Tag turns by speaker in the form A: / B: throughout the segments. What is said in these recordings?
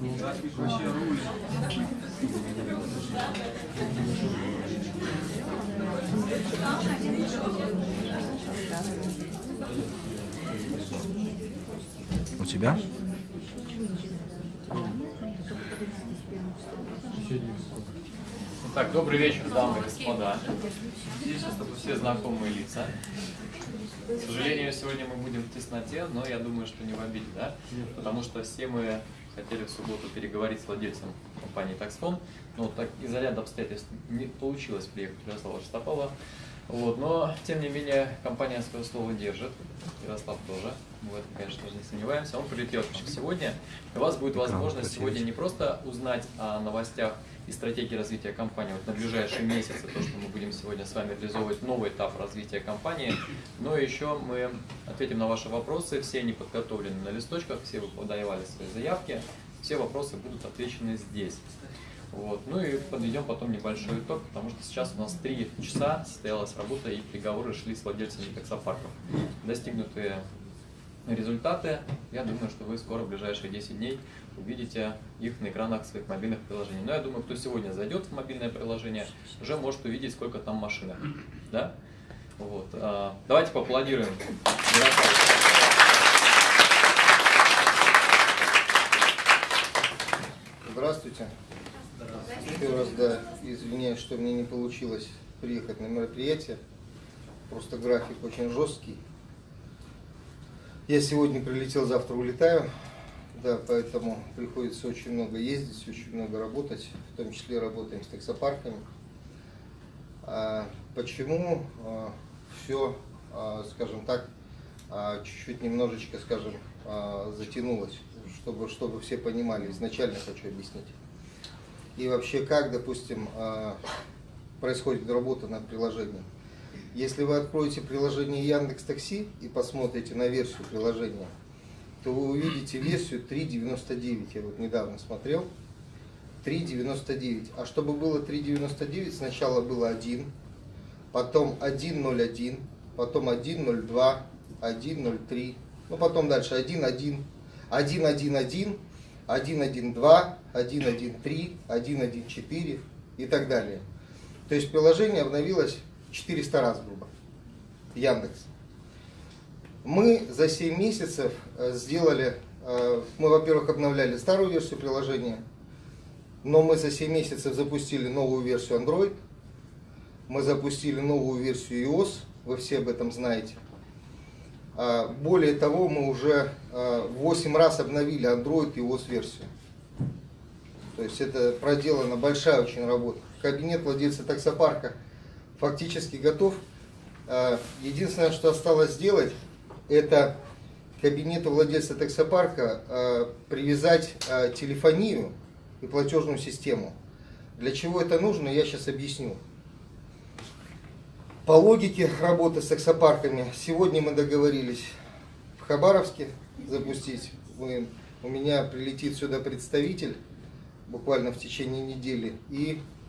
A: У тебя?
B: Так, добрый вечер, дамы и господа. Здесь все знакомые лица. К сожалению, сегодня мы будем в тесноте, но я думаю, что не в обиде, да? Потому что все мы хотели в субботу переговорить с владельцем компании Taxfon, но так из-за ряда обстоятельств не получилось приехать Ярослава Штопова. Вот, но, тем не менее, компания свое слово держит, Ярослав тоже, мы в этом, конечно же, не сомневаемся. Он прилетел сегодня, и у вас будет возможность сегодня не просто узнать о новостях и стратегии развития компании вот на ближайшие месяцы, то, что мы будем сегодня с вами реализовывать новый этап развития компании, но еще мы ответим на ваши вопросы, все они подготовлены на листочках, все вы подавали свои заявки, все вопросы будут отвечены здесь. Вот. Ну и подведем потом небольшой итог, потому что сейчас у нас три часа состоялась работа и переговоры шли с владельцами таксопарков. Достигнутые результаты, я думаю, что вы скоро, в ближайшие 10 дней, увидите их на экранах своих мобильных приложений. Но я думаю, кто сегодня зайдет в мобильное приложение, уже может увидеть, сколько там машинок. Да? Вот. А, давайте поаплодируем.
C: Здравствуйте. Еще раз, да, извиняюсь, что мне не получилось приехать на мероприятие. Просто график очень жесткий. Я сегодня прилетел, завтра улетаю. Да, поэтому приходится очень много ездить, очень много работать, в том числе работаем с таксопарками. А почему а, все, а, скажем так, а, чуть-чуть немножечко, скажем, а, затянулось, чтобы, чтобы все понимали, изначально хочу объяснить. И вообще, как, допустим, а, происходит работа над приложением. Если вы откроете приложение Яндекс Такси и посмотрите на версию приложения, то вы увидите версию 3.99. Я вот недавно смотрел. 3.99. А чтобы было 3.99, сначала было 1, потом 1.01, потом 1.02, 1.03, ну потом дальше 1.1, 1.1.1, 1.1.2, 1.1.3, 1.1.4 и так далее. То есть приложение обновилось 400 раз, грубо. Яндекс. Мы за 7 месяцев э, сделали, э, мы, во-первых, обновляли старую версию приложения, но мы за 7 месяцев запустили новую версию Android, мы запустили новую версию iOS, вы все об этом знаете. А, более того, мы уже 8 э, раз обновили Android и iOS версию. То есть это проделана большая очень работа. Кабинет владельца таксопарка фактически готов. Единственное, что осталось сделать, это кабинету владельца таксопарка э, привязать э, телефонию и платежную систему. Для чего это нужно, я сейчас объясню. По логике работы с таксопарками, сегодня мы договорились в Хабаровске запустить. Мы, у меня прилетит сюда представитель буквально в течение недели. И а,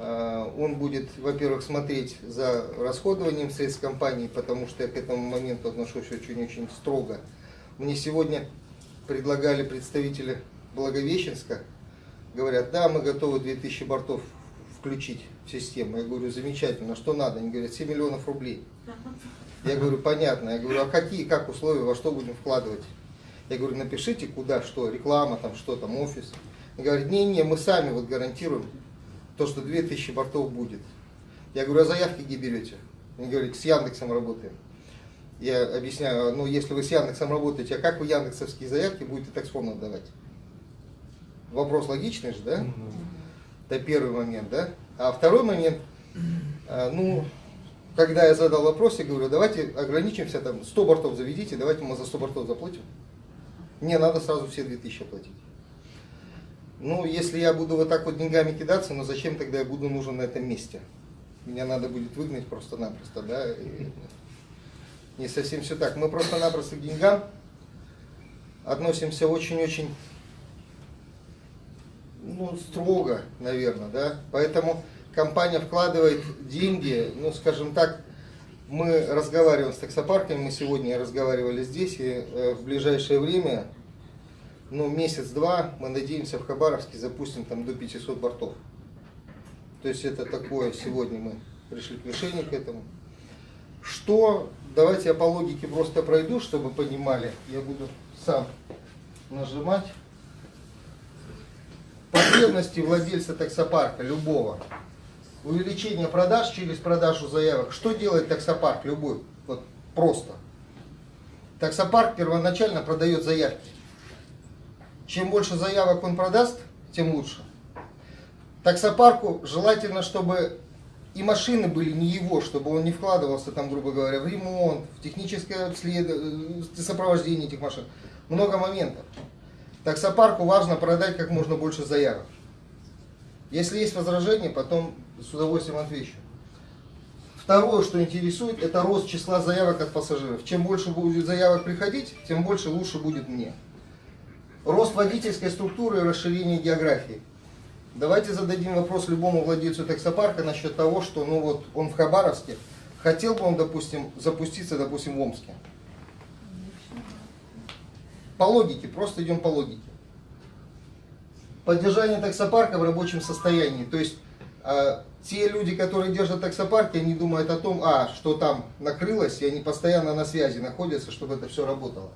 C: он будет, во-первых, смотреть за расходованием средств компании, потому что я к этому моменту отношусь очень-очень строго. Мне сегодня предлагали представители Благовещенска, говорят, да, мы готовы 2000 бортов включить в систему. Я говорю, замечательно, что надо? Они говорят, 7 миллионов рублей. Я говорю, понятно. Я говорю, а какие, как условия, во что будем вкладывать? Я говорю, напишите, куда, что, реклама, там, что там, офис. Они говорят, не-не, мы сами вот гарантируем то, что 2000 бортов будет. Я говорю, а заявки где берете? Они говорят, с Яндексом работаем. Я объясняю, ну если вы с Яндексом работаете, а как вы яндексовские заявки будете таксфону отдавать? Вопрос логичный же, да? Это первый момент, да? А второй момент, а, ну, когда я задал вопрос, я говорю, давайте ограничимся, там, 100 бортов заведите, давайте мы за 100 бортов заплатим. Не надо сразу все 2000 оплатить. Ну, если я буду вот так вот деньгами кидаться, ну зачем тогда я буду нужен на этом месте? Меня надо будет выгнать просто-напросто, да? И не совсем все так. Мы просто-напросто к деньгам относимся очень-очень ну, строго, наверное, да? Поэтому компания вкладывает деньги, ну, скажем так, мы разговариваем с таксопарками, мы сегодня разговаривали здесь, и э, в ближайшее время ну, месяц-два, мы надеемся, в Хабаровске запустим там до 500 бортов. То есть это такое, сегодня мы пришли к решению к этому. Что, давайте я по логике просто пройду, чтобы понимали, я буду сам нажимать. Потребности владельца таксопарка, любого. Увеличение продаж через продажу заявок. Что делает таксопарк любой? Вот просто. Таксопарк первоначально продает заявки. Чем больше заявок он продаст, тем лучше. Таксопарку желательно, чтобы и машины были не его, чтобы он не вкладывался там, грубо говоря, в ремонт, в техническое обследование, э, сопровождение этих машин. Много моментов. Таксопарку важно продать как можно больше заявок. Если есть возражения, потом с удовольствием отвечу. Второе, что интересует, это рост числа заявок от пассажиров. Чем больше будет заявок приходить, тем больше лучше будет мне. Рост водительской структуры и расширение географии. Давайте зададим вопрос любому владельцу таксопарка насчет того, что ну вот он в Хабаровске, хотел бы он, допустим, запуститься, допустим, в Омске. По логике, просто идем по логике. Поддержание таксопарка в рабочем состоянии. То есть э, те люди, которые держат таксопарки, они думают о том, а, что там накрылось, и они постоянно на связи находятся, чтобы это все работало.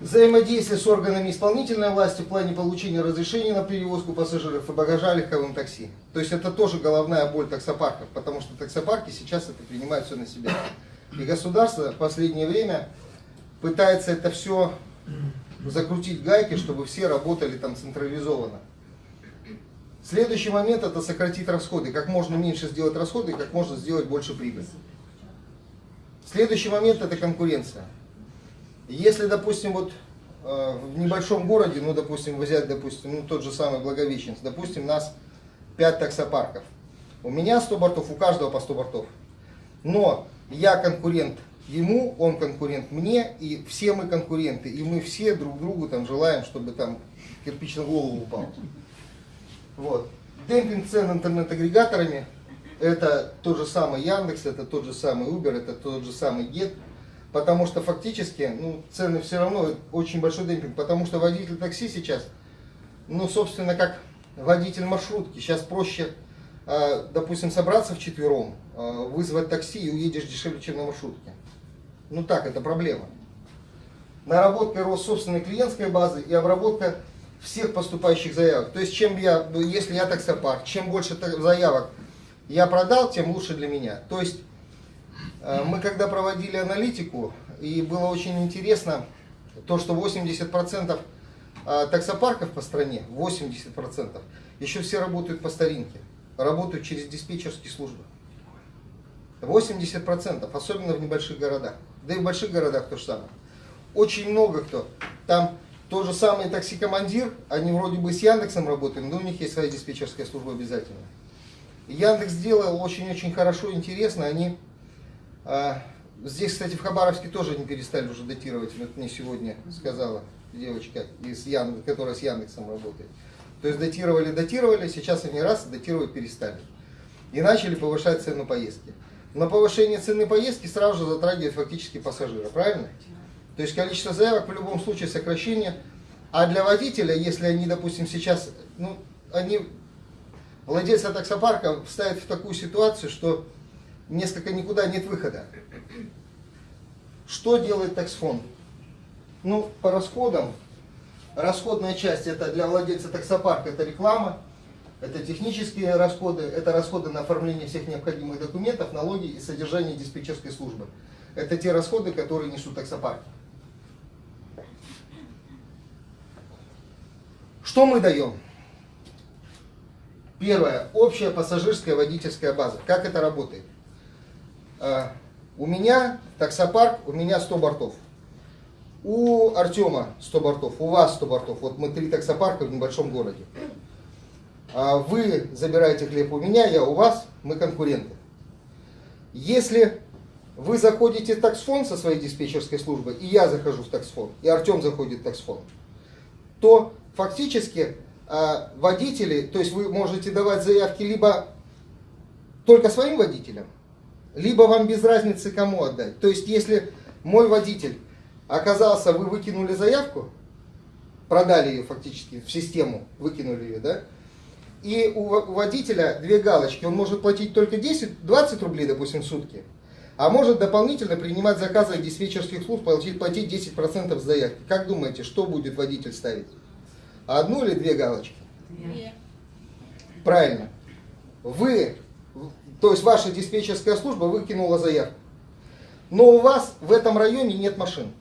C: Взаимодействие с органами исполнительной власти в плане получения разрешения на перевозку пассажиров и багажа легковым такси. То есть это тоже головная боль таксопарков, потому что таксопарки сейчас это принимают все на себя. И государство в последнее время пытается это все закрутить гайки, чтобы все работали там централизованно. Следующий момент это сократить расходы. Как можно меньше сделать расходы, как можно сделать больше прибыли. Следующий момент это конкуренция. Если, допустим, вот э, в небольшом городе, ну, допустим, взять, допустим, ну, тот же самый Благовещенск, допустим, нас 5 таксопарков. У меня 100 бортов, у каждого по 100 бортов. Но я конкурент ему, он конкурент мне, и все мы конкуренты. И мы все друг другу там желаем, чтобы там кирпич на голову упал. Вот. Демпинг цен интернет-агрегаторами, это тот же самый Яндекс, это тот же самый Uber, это тот же самый Get. Потому что фактически ну, цены все равно очень большой демпинг. Потому что водитель такси сейчас, ну, собственно, как водитель маршрутки. Сейчас проще, э, допустим, собраться в четвером, э, вызвать такси и уедешь дешевле, чем на маршрутке. Ну так, это проблема. Наработка рост собственной клиентской базы и обработка всех поступающих заявок. То есть, чем я, если я таксопарк, чем больше заявок я продал, тем лучше для меня. То есть, мы когда проводили аналитику, и было очень интересно, то, что 80% э, таксопарков по стране, 80%, еще все работают по старинке, работают через диспетчерские службы. 80%, особенно в небольших городах. Да и в больших городах то же самое. Очень много кто. Там тот же самый такси-командир, они вроде бы с Яндексом работают, но у них есть своя диспетчерская служба обязательно. Яндекс сделал очень-очень хорошо, интересно, они здесь, кстати, в Хабаровске тоже не перестали уже датировать, вот мне сегодня сказала девочка, из Ян... которая с Яндексом работает. То есть датировали, датировали, сейчас они раз датировать перестали. И начали повышать цену поездки. Но повышение цены поездки сразу же затрагивает фактически пассажира, правильно? То есть количество заявок в любом случае сокращение. А для водителя, если они, допустим, сейчас, ну, они, владельцы таксопарка ставят в такую ситуацию, что несколько никуда нет выхода. Что делает таксфонд? Ну, по расходам, расходная часть это для владельца таксопарка, это реклама, это технические расходы, это расходы на оформление всех необходимых документов, налоги и содержание диспетчерской службы. Это те расходы, которые несут таксопарки. Что мы даем? Первое. Общая пассажирская водительская база. Как это работает? А, у меня таксопарк, у меня 100 бортов. У Артема 100 бортов, у вас 100 бортов. Вот мы три таксопарка в небольшом городе. А вы забираете хлеб у меня, я у вас, мы конкуренты. Если вы заходите в таксфонд со своей диспетчерской службой, и я захожу в таксфонд, и Артем заходит в таксфонд, то фактически а, водители, то есть вы можете давать заявки либо только своим водителям, либо вам без разницы кому отдать. То есть, если мой водитель оказался, вы выкинули заявку, продали ее фактически в систему, выкинули ее, да, и у водителя две галочки, он может платить только 10-20 рублей, допустим, в сутки, а может дополнительно принимать заказы диспетчерских служб, платить, платить 10% с заявки. Как думаете, что будет водитель ставить? Одну или две галочки? Две. Правильно. Вы, то есть ваша диспетчерская служба выкинула заявку. Но у вас в этом районе нет машин.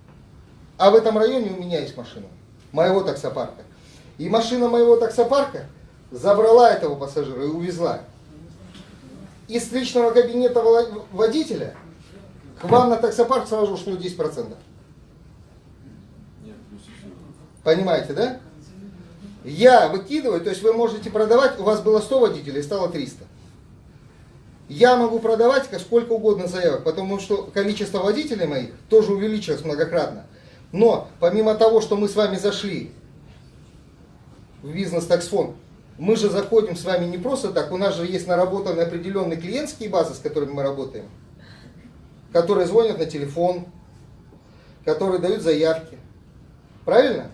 C: А в этом районе у меня есть машина. Моего таксопарка. И машина моего таксопарка забрала этого пассажира и увезла. Из личного кабинета водителя к вам на таксопарк сразу ушло 10%. Понимаете, да? Я выкидываю, то есть вы можете продавать, у вас было 100 водителей, стало 300. Я могу продавать сколько угодно заявок, потому что количество водителей моих тоже увеличилось многократно. Но помимо того, что мы с вами зашли в бизнес-таксфонд, мы же заходим с вами не просто так, у нас же есть наработанные определенные клиентские базы, с которыми мы работаем, которые звонят на телефон, которые дают заявки. Правильно?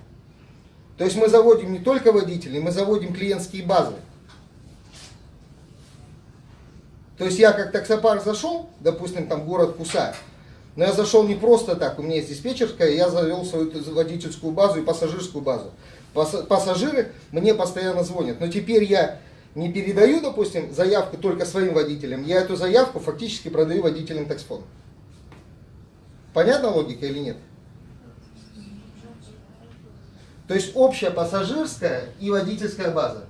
C: То есть мы заводим не только водителей, мы заводим клиентские базы. То есть я как таксопарк зашел, допустим, там город Куса, но я зашел не просто так, у меня есть диспетчерская, я завел свою водительскую базу и пассажирскую базу. Пассажиры мне постоянно звонят, но теперь я не передаю, допустим, заявку только своим водителям, я эту заявку фактически продаю водителям таксфона. Понятна логика или нет? То есть общая пассажирская и водительская база.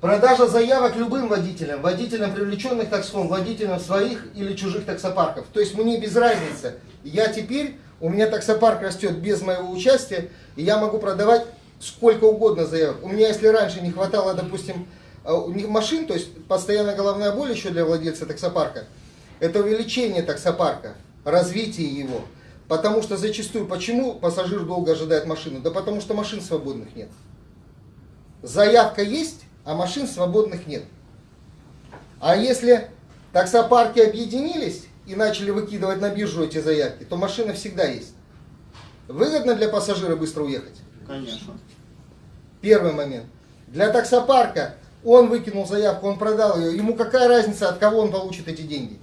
C: Продажа заявок любым водителям, водителям привлеченных таксфон, водителям своих или чужих таксопарков. То есть мне без разницы. Я теперь, у меня таксопарк растет без моего участия, и я могу продавать сколько угодно заявок. У меня, если раньше не хватало, допустим, э, машин, то есть постоянная головная боль еще для владельца таксопарка, это увеличение таксопарка, развитие его. Потому что зачастую, почему пассажир долго ожидает машину? Да потому что машин свободных нет. Заявка есть, а машин свободных нет. А если таксопарки объединились и начали выкидывать на биржу эти заявки, то машина всегда есть. Выгодно для пассажира быстро уехать?
D: Конечно.
C: Первый момент. Для таксопарка он выкинул заявку, он продал ее. Ему какая разница, от кого он получит эти деньги?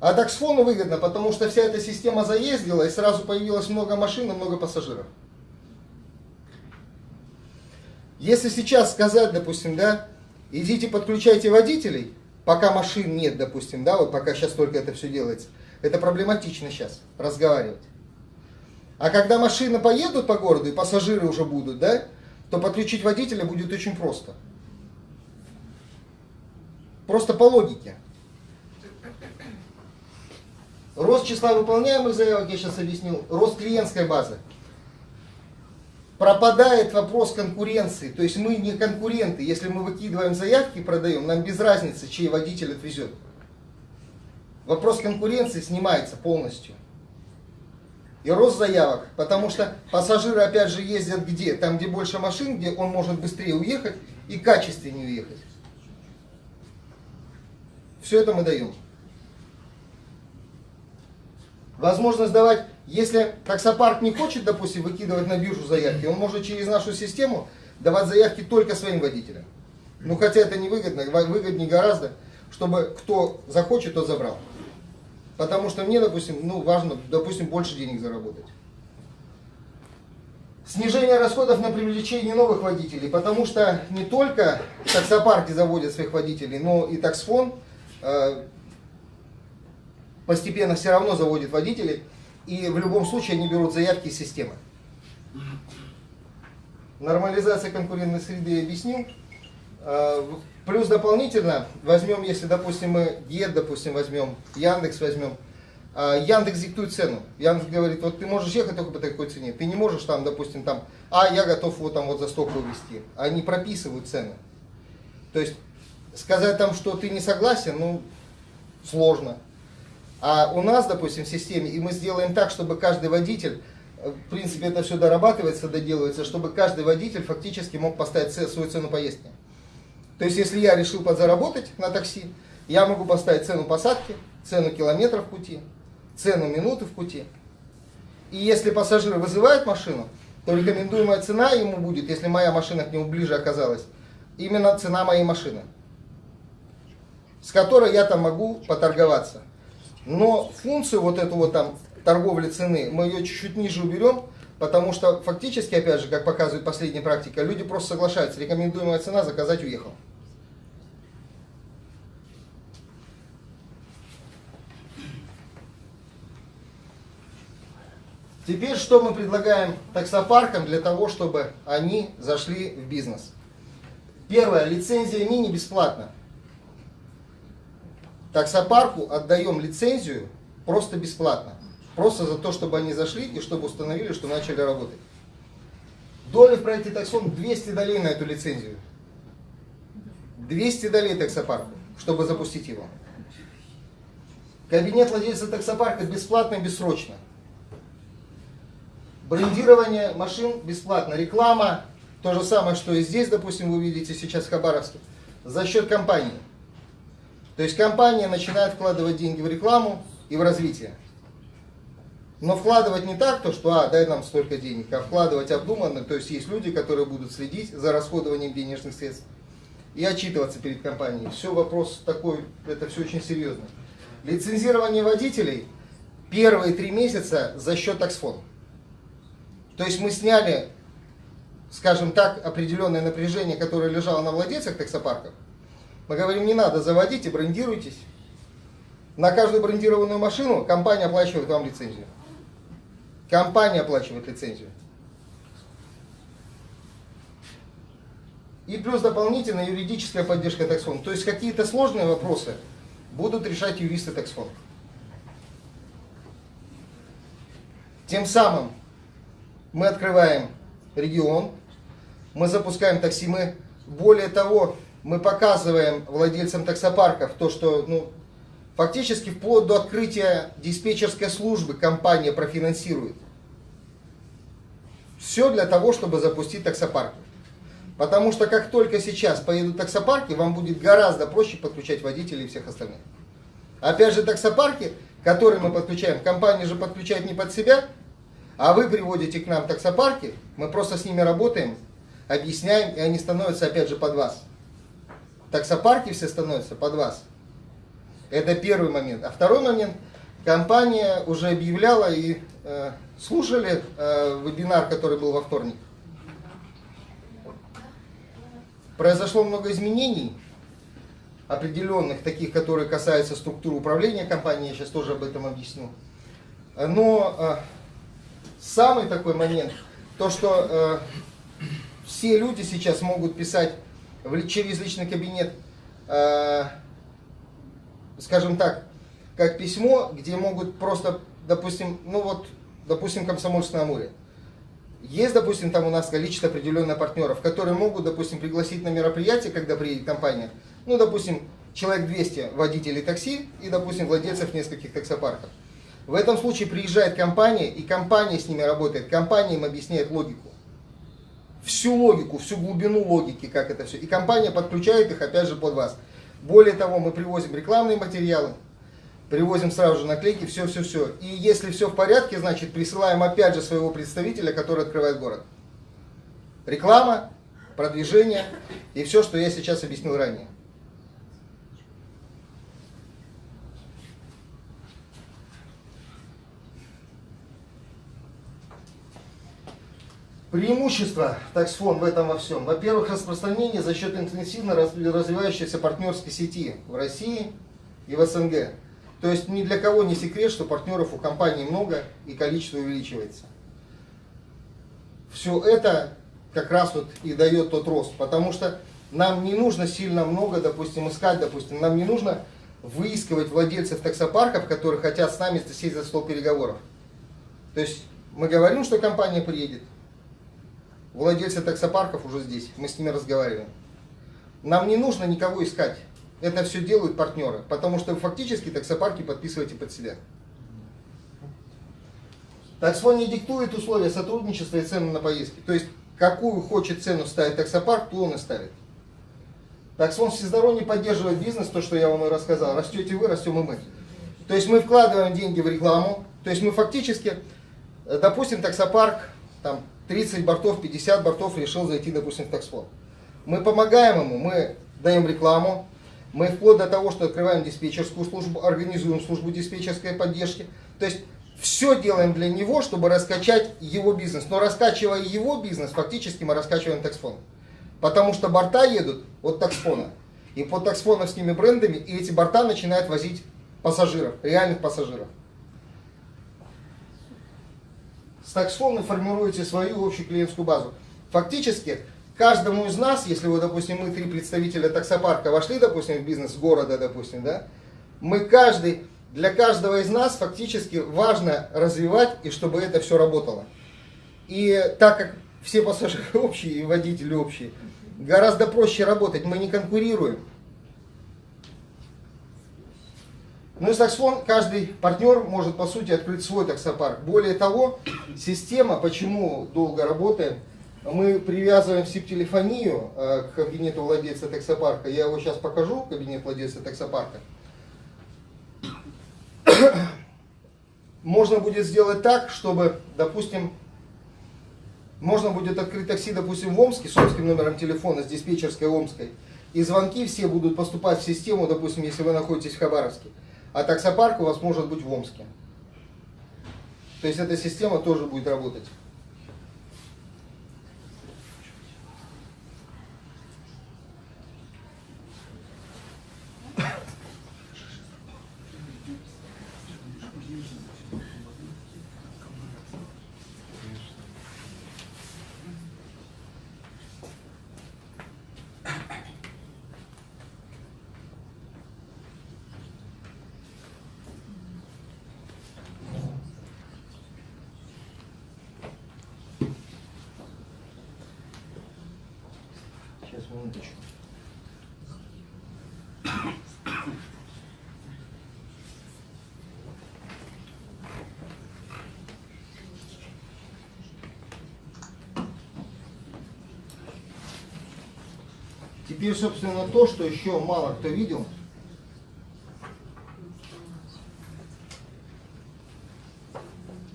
C: А таксфону выгодно, потому что вся эта система заездила, и сразу появилось много машин и много пассажиров. Если сейчас сказать, допустим, да, идите подключайте водителей, пока машин нет, допустим, да, вот пока сейчас только это все делается, это проблематично сейчас разговаривать. А когда машины поедут по городу и пассажиры уже будут, да, то подключить водителя будет очень просто. Просто по логике. Рост числа выполняемых заявок, я сейчас объяснил, рост клиентской базы пропадает вопрос конкуренции. То есть мы не конкуренты. Если мы выкидываем заявки и продаем, нам без разницы, чей водитель отвезет. Вопрос конкуренции снимается полностью. И рост заявок, потому что пассажиры опять же ездят где? Там, где больше машин, где он может быстрее уехать и качественнее уехать. Все это мы даем. Возможность давать если таксопарк не хочет, допустим, выкидывать на биржу заявки, он может через нашу систему давать заявки только своим водителям. Ну, хотя это не выгодно, выгоднее гораздо, чтобы кто захочет, тот забрал. Потому что мне, допустим, ну, важно, допустим, больше денег заработать. Снижение расходов на привлечение новых водителей, потому что не только таксопарки заводят своих водителей, но и таксфон э, постепенно все равно заводит водителей и в любом случае они берут заявки из системы. Нормализация конкурентной среды я объяснил. А, плюс дополнительно возьмем, если, допустим, мы ГЕД, допустим, возьмем, Яндекс возьмем. А, Яндекс диктует цену. Яндекс говорит, вот ты можешь ехать только по такой цене. Ты не можешь там, допустим, там, а я готов вот там вот за столько увезти. Они прописывают цены. То есть сказать там, что ты не согласен, ну, сложно. А у нас, допустим, в системе, и мы сделаем так, чтобы каждый водитель, э, в принципе, это все дорабатывается, доделывается, чтобы каждый водитель фактически мог поставить свою цену поездки. То есть, если я решил подзаработать на такси, я могу поставить цену посадки, цену километров пути, цену минуты в пути. И если пассажир вызывает машину, то рекомендуемая цена ему будет, если моя машина к нему ближе оказалась, именно цена моей машины, с которой я там могу поторговаться. Но функцию вот эту вот там торговли цены мы ее чуть-чуть ниже уберем, потому что фактически, опять же, как показывает последняя практика, люди просто соглашаются, рекомендуемая цена, заказать, уехал. Теперь что мы предлагаем таксопаркам для того, чтобы они зашли в бизнес? Первое, лицензия мини бесплатна. Таксопарку отдаем лицензию просто бесплатно. Просто за то, чтобы они зашли и чтобы установили, что начали работать. Доля в проекте таксон 200 долей на эту лицензию. 200 долей таксопарку, чтобы запустить его. Кабинет владельца таксопарка бесплатно бессрочно. Брендирование машин бесплатно. Реклама, то же самое, что и здесь, допустим, вы видите сейчас в Хабаровске, за счет компании. То есть компания начинает вкладывать деньги в рекламу и в развитие. Но вкладывать не так, то что, а, дай нам столько денег, а вкладывать обдуманно, то есть есть люди, которые будут следить за расходованием денежных средств и отчитываться перед компанией. Все вопрос такой, это все очень серьезно. Лицензирование водителей первые три месяца за счет таксфон. То есть мы сняли, скажем так, определенное напряжение, которое лежало на владельцах таксопарков. Мы говорим, не надо, заводите, брендируйтесь. На каждую брендированную машину компания оплачивает вам лицензию. Компания оплачивает лицензию. И плюс дополнительная юридическая поддержка таксфонда. То есть какие-то сложные вопросы будут решать юристы таксфонда. Тем самым мы открываем регион, мы запускаем такси, мы более того, мы показываем владельцам таксопарков то, что ну, Фактически вплоть до открытия диспетчерской службы компания профинансирует. Все для того, чтобы запустить таксопарки. Потому что как только сейчас поедут таксопарки, вам будет гораздо проще подключать водителей и всех остальных. Опять же, таксопарки, которые мы подключаем, компания же подключает не под себя, а вы приводите к нам таксопарки, мы просто с ними работаем, объясняем, и они становятся опять же под вас. Таксопарки все становятся под вас. Это первый момент. А второй момент, компания уже объявляла и э, слушали э, вебинар, который был во вторник. Произошло много изменений, определенных, таких, которые касаются структуры управления компанией, я сейчас тоже об этом объясню. Но э, самый такой момент, то, что э, все люди сейчас могут писать через личный кабинет э, скажем так, как письмо, где могут просто, допустим, ну вот, допустим, Комсомольск на Амуре. Есть, допустим, там у нас количество определенных партнеров, которые могут, допустим, пригласить на мероприятие, когда приедет компания, ну, допустим, человек 200 водителей такси и, допустим, владельцев нескольких таксопарков. В этом случае приезжает компания, и компания с ними работает, компания им объясняет логику. Всю логику, всю глубину логики, как это все. И компания подключает их, опять же, под вас. Более того, мы привозим рекламные материалы, привозим сразу же наклейки, все-все-все. И если все в порядке, значит присылаем опять же своего представителя, который открывает город. Реклама, продвижение и все, что я сейчас объяснил ранее. Преимущество таксфон в этом во всем. Во-первых, распространение за счет интенсивно развивающейся партнерской сети в России и в СНГ. То есть ни для кого не секрет, что партнеров у компании много и количество увеличивается. Все это как раз вот и дает тот рост. Потому что нам не нужно сильно много, допустим, искать, допустим, нам не нужно выискивать владельцев таксопарков, которые хотят с нами сесть за стол переговоров. То есть мы говорим, что компания приедет, Владельцы таксопарков уже здесь, мы с ними разговариваем. Нам не нужно никого искать. Это все делают партнеры, потому что фактически таксопарки подписываете под себя. Таксфон не диктует условия сотрудничества и цены на поездки. То есть, какую хочет цену ставить таксопарк, то он и ставит. Таксфон всесторонне поддерживает бизнес, то, что я вам и рассказал. Растете вы, растем и мы. То есть мы вкладываем деньги в рекламу, то есть мы фактически, допустим, таксопарк, там 30 бортов, 50 бортов решил зайти, допустим, в таксфлот. Мы помогаем ему, мы даем рекламу, мы вплоть до того, что открываем диспетчерскую службу, организуем службу диспетчерской поддержки. То есть все делаем для него, чтобы раскачать его бизнес. Но раскачивая его бизнес, фактически мы раскачиваем таксфон. Потому что борта едут от таксфона. И под таксфоновскими брендами, и эти борта начинают возить пассажиров, реальных пассажиров. С таксфона формируете свою общую клиентскую базу. Фактически, каждому из нас, если вы, допустим, мы три представителя таксопарка вошли, допустим, в бизнес города, допустим, да, мы каждый, для каждого из нас фактически важно развивать и чтобы это все работало. И так как все пассажиры общие и водители общие, гораздо проще работать, мы не конкурируем. Ну и таксфон, каждый партнер может по сути открыть свой таксопарк. Более того, система, почему долго работаем, мы привязываем SIP-телефонию э, к кабинету владельца таксопарка. Я его сейчас покажу, кабинет владельца таксопарка. Можно будет сделать так, чтобы, допустим, можно будет открыть такси, допустим, в Омске с омским номером телефона, с диспетчерской Омской. И звонки все будут поступать в систему, допустим, если вы находитесь в Хабаровске. А таксопарк у вас может быть в Омске. То есть эта система тоже будет работать. Сейчас, минуточку. Теперь, собственно, то, что еще мало кто видел.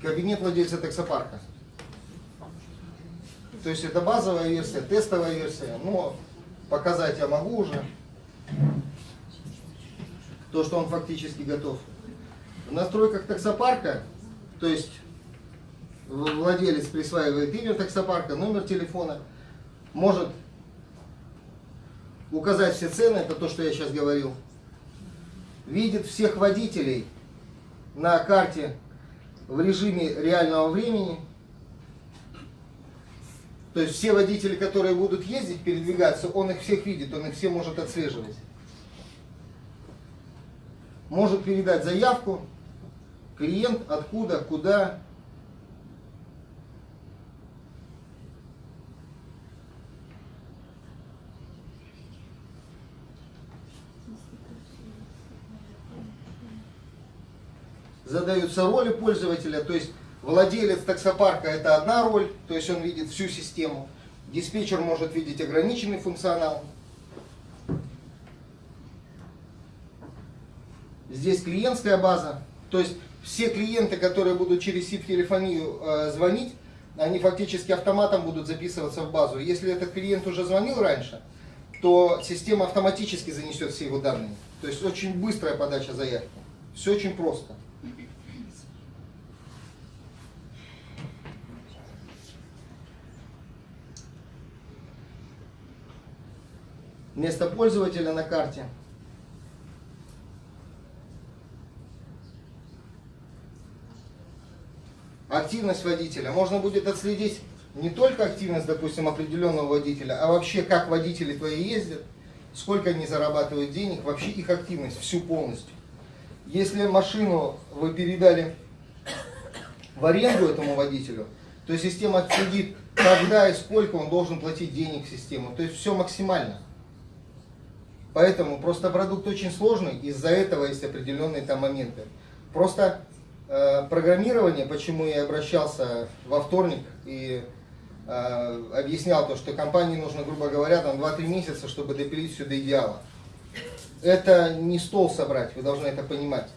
C: Кабинет владельца таксопарка. То есть это базовая версия, тестовая версия, но показать я могу уже. То, что он фактически готов. В настройках таксопарка, то есть владелец присваивает имя таксопарка, номер телефона, может указать все цены, это то, что я сейчас говорил. Видит всех водителей на карте в режиме реального времени. То есть все водители, которые будут ездить, передвигаться, он их всех видит, он их все может отслеживать. Может передать заявку, клиент, откуда, куда. Задаются роли пользователя, то есть Владелец таксопарка это одна роль, то есть он видит всю систему. Диспетчер может видеть ограниченный функционал. Здесь клиентская база, то есть все клиенты, которые будут через SIP-телефонию э, звонить, они фактически автоматом будут записываться в базу. Если этот клиент уже звонил раньше, то система автоматически занесет все его данные. То есть очень быстрая подача заявки. Все очень просто. Место пользователя на карте. Активность водителя. Можно будет отследить не только активность, допустим, определенного водителя, а вообще как водители твои ездят, сколько они зарабатывают денег, вообще их активность, всю полностью. Если машину вы передали в аренду этому водителю, то система отследит, когда и сколько он должен платить денег в систему. То есть все максимально. Поэтому просто продукт очень сложный, из-за этого есть определенные там моменты. Просто э, программирование, почему я обращался во вторник и э, объяснял то, что компании нужно, грубо говоря, там 2-3 месяца, чтобы допилить все до идеала. Это не стол собрать, вы должны это понимать.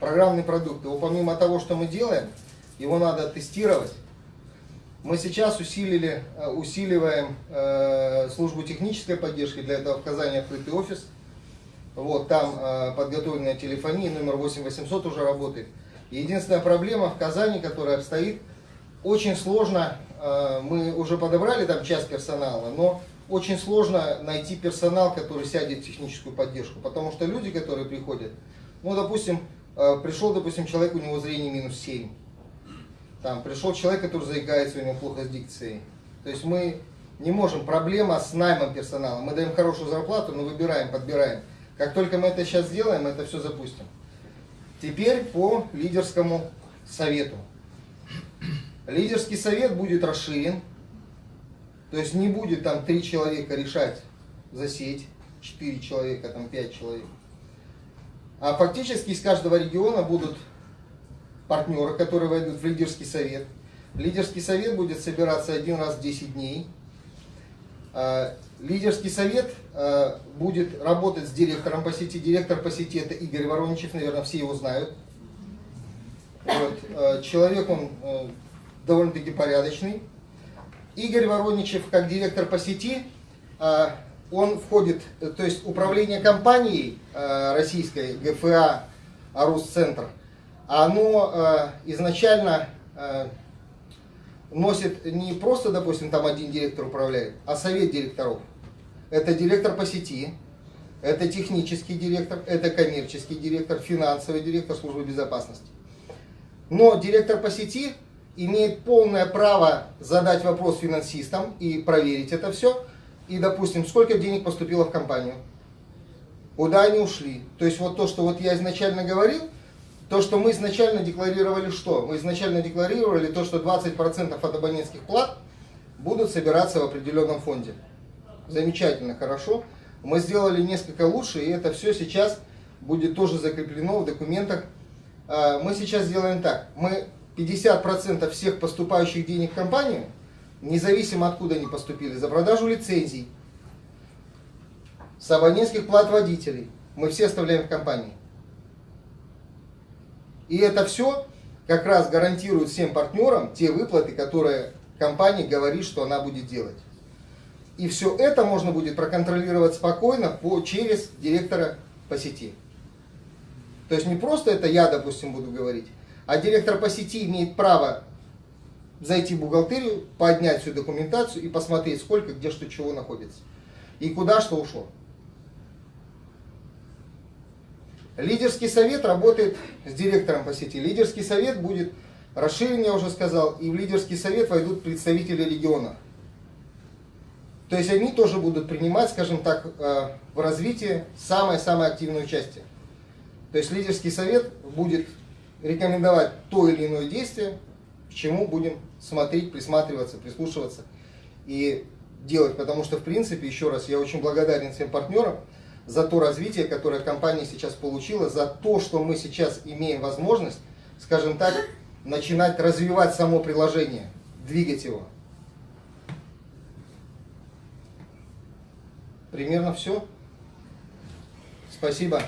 C: программный продукт. Его помимо того, что мы делаем, его надо тестировать. Мы сейчас усилили, э, усиливаем э, службу технической поддержки, для этого в Казани открытый офис. Вот, там э, подготовленная телефония, номер 8800 уже работает. Единственная проблема в Казани, которая стоит, очень сложно, э, мы уже подобрали там часть персонала, но очень сложно найти персонал, который сядет в техническую поддержку, потому что люди, которые приходят, ну, допустим, э, пришел, допустим, человек, у него зрение минус 7, там, пришел человек, который заикается, у него плохо с дикцией, то есть мы не можем, проблема с наймом персонала, мы даем хорошую зарплату, но выбираем, подбираем. Как только мы это сейчас сделаем, это все запустим. Теперь по лидерскому совету. Лидерский совет будет расширен, то есть не будет там три человека решать за сеть, четыре человека, там пять человек. А фактически из каждого региона будут партнеры, которые войдут в лидерский совет. Лидерский совет будет собираться один раз в 10 дней. А, лидерский совет а, будет работать с директором по сети. Директор по сети это Игорь Вороничев, наверное, все его знают. Вот. А, человек он довольно-таки порядочный. Игорь Вороничев, как директор по сети, он входит, то есть управление компанией российской, ГФА, Арус-центр, оно а, изначально носит не просто, допустим, там один директор управляет, а совет директоров. Это директор по сети, это технический директор, это коммерческий директор, финансовый директор службы безопасности. Но директор по сети имеет полное право задать вопрос финансистам и проверить это все. И, допустим, сколько денег поступило в компанию, куда они ушли. То есть вот то, что вот я изначально говорил, то, что мы изначально декларировали что? Мы изначально декларировали то, что 20% от абонентских плат будут собираться в определенном фонде. Замечательно, хорошо. Мы сделали несколько лучше, и это все сейчас будет тоже закреплено в документах. А, мы сейчас сделаем так. Мы 50% всех поступающих денег в компанию, независимо откуда они поступили, за продажу лицензий, с абонентских плат водителей, мы все оставляем в компании. И это все как раз гарантирует всем партнерам те выплаты, которые компания говорит, что она будет делать. И все это можно будет проконтролировать спокойно по, через директора по сети. То есть не просто это я, допустим, буду говорить, а директор по сети имеет право зайти в бухгалтерию, поднять всю документацию и посмотреть, сколько, где, что, чего находится. И куда что ушло. Лидерский совет работает с директором по сети. Лидерский совет будет расширен, я уже сказал, и в лидерский совет войдут представители региона. То есть они тоже будут принимать, скажем так, э, в развитии самое-самое активное участие. То есть лидерский совет будет рекомендовать то или иное действие, к чему будем смотреть, присматриваться, прислушиваться и делать. Потому что, в принципе, еще раз, я очень благодарен всем партнерам за то развитие, которое компания сейчас получила, за то, что мы сейчас имеем возможность, скажем так, начинать развивать само приложение, двигать его. Примерно все. Спасибо.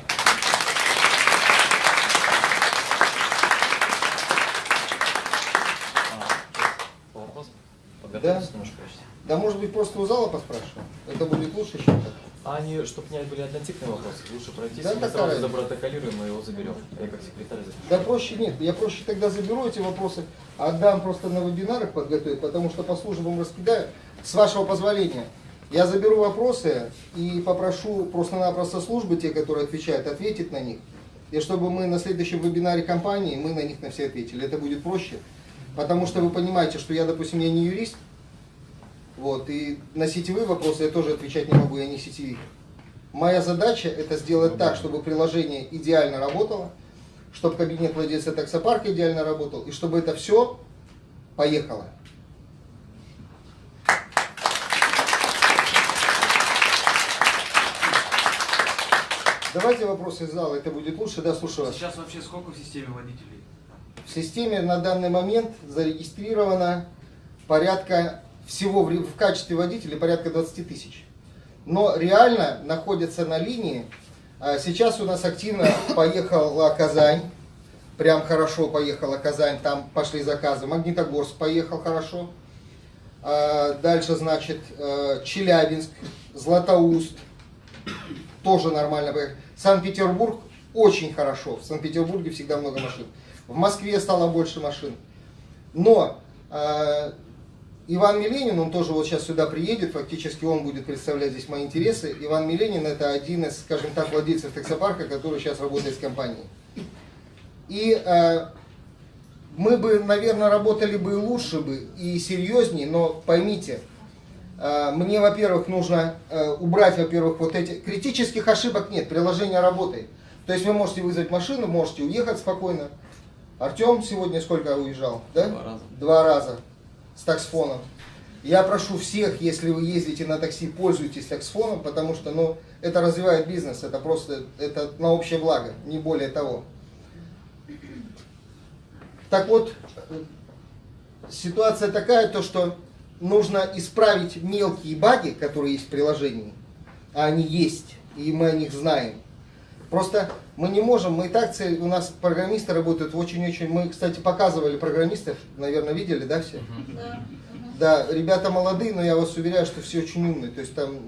C: Да? Да, может быть, просто у зала поспрашиваем. Это будет лучше, чем так.
B: А они, чтобы не были однотипные вопросы, лучше пройти,
C: да,
B: мы сразу запротоколируем и его заберем. Я как секретарь запишу.
C: Да проще нет, я проще тогда заберу эти вопросы, отдам просто на вебинарах подготовить, потому что по службам раскидаю. С вашего позволения, я заберу вопросы и попрошу просто-напросто службы, те, которые отвечают, ответить на них. И чтобы мы на следующем вебинаре компании, мы на них на все ответили. Это будет проще. Потому что вы понимаете, что я, допустим, я не юрист, вот, и на сетевые вопросы я тоже отвечать не могу, я не сетевик. Моя задача это сделать так, чтобы приложение идеально работало, чтобы кабинет владельца таксопарка идеально работал, и чтобы это все поехало. Давайте вопросы из зала, это будет лучше, да, слушаю вас.
A: Сейчас вообще сколько в системе водителей?
C: В системе на данный момент зарегистрировано порядка всего в, в качестве водителей порядка 20 тысяч. Но реально находятся на линии. А сейчас у нас активно поехала Казань, прям хорошо поехала Казань, там пошли заказы. Магнитогорск поехал хорошо. А, дальше, значит, э, Челябинск, Златоуст, тоже нормально поехал. Санкт-Петербург очень хорошо. В Санкт-Петербурге всегда много машин. В Москве стало больше машин. Но э, Иван Миленин, он тоже вот сейчас сюда приедет, фактически он будет представлять здесь мои интересы. Иван Миленин это один из, скажем так, владельцев таксопарка, который сейчас работает с компанией. И э, мы бы, наверное, работали бы и лучше бы, и серьезнее, но поймите, э, мне, во-первых, нужно э, убрать, во-первых, вот эти... Критических ошибок нет, приложение работает. То есть вы можете вызвать машину, можете уехать спокойно. Артем сегодня сколько уезжал? Да?
B: Два раза.
C: Два раза с таксфоном. Я прошу всех, если вы ездите на такси, пользуйтесь таксфоном, потому что ну, это развивает бизнес, это просто это на общее благо, не более того. Так вот, ситуация такая, то что нужно исправить мелкие баги, которые есть в приложении, а они есть, и мы о них знаем. Просто мы не можем, мы и так, цель, у нас программисты работают очень-очень, мы, кстати, показывали программистов, наверное, видели, да, все?
D: Да.
C: Да, ребята молодые, но я вас уверяю, что все очень умные, то есть там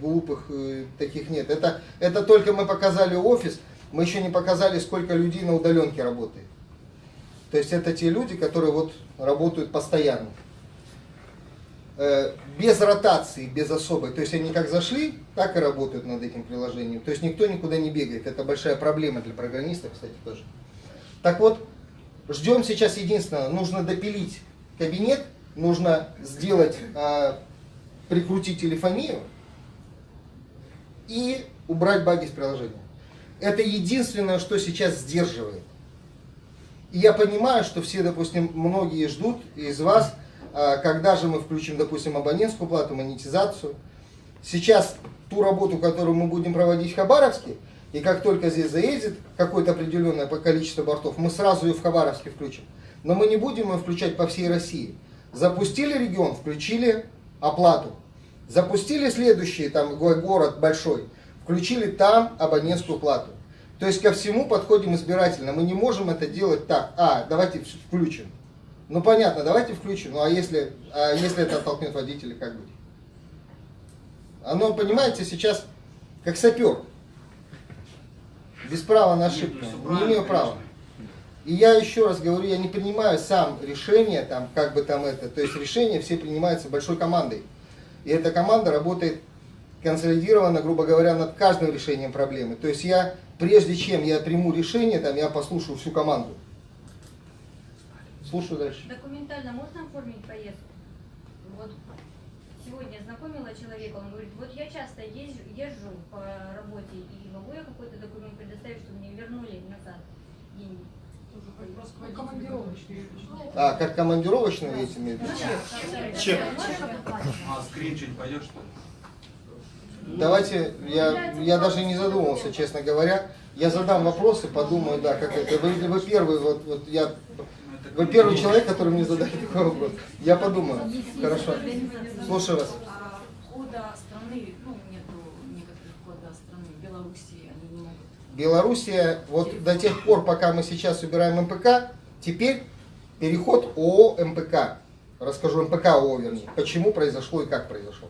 C: глупых э, таких нет. Это, это только мы показали офис, мы еще не показали, сколько людей на удаленке работает. То есть это те люди, которые вот работают постоянно. Э, без ротации, без особой. То есть они как зашли, так и работают над этим приложением. То есть никто никуда не бегает. Это большая проблема для программистов, кстати, тоже. Так вот, ждем сейчас единственное. Нужно допилить кабинет, нужно сделать, э, прикрутить телефонию и убрать баги с приложения. Это единственное, что сейчас сдерживает. И я понимаю, что все, допустим, многие ждут из вас, когда же мы включим, допустим, абонентскую плату, монетизацию. Сейчас ту работу, которую мы будем проводить в Хабаровске, и как только здесь заедет какое-то определенное количество бортов, мы сразу ее в Хабаровске включим. Но мы не будем ее включать по всей России. Запустили регион, включили оплату. Запустили следующий там город большой, включили там абонентскую плату. То есть ко всему подходим избирательно. Мы не можем это делать так. А, давайте включим. Ну понятно, давайте включим. Ну а если, а если это оттолкнет водителя, как быть? Оно, понимаете, сейчас как сапер. Без права на ошибку. Не имею права. И я еще раз говорю, я не принимаю сам решение, там, как бы там это, то есть решения все принимаются большой командой. И эта команда работает консолидированно, грубо говоря, над каждым решением проблемы. То есть я, прежде чем я приму решение, там, я послушаю всю команду. Слушаю дальше.
D: Документально можно оформить поездку? Вот сегодня знакомила человека, он говорит, вот я часто езжу, езжу по работе, и могу я какой-то документ предоставить, чтобы мне вернули назад деньги?
C: А, как командировочный эти имеете?
A: Чек. А, скрин что-нибудь пойдешь, что ли?
C: Давайте, я, я даже не задумывался, честно говоря. Я задам вопросы, подумаю, да, как это. Вы, вы первый, вот, вот я, вы первый человек, который мне задает такой вопрос. Я подумаю. Хорошо. Слушаю вас.
E: Кода страны, ну, нету некоторых кода страны, Белоруссии, они не могут.
C: Белоруссия, вот до тех пор, пока мы сейчас убираем МПК, теперь переход ООО МПК. Расскажу МПК ООО, вернее. Почему произошло и как произошло.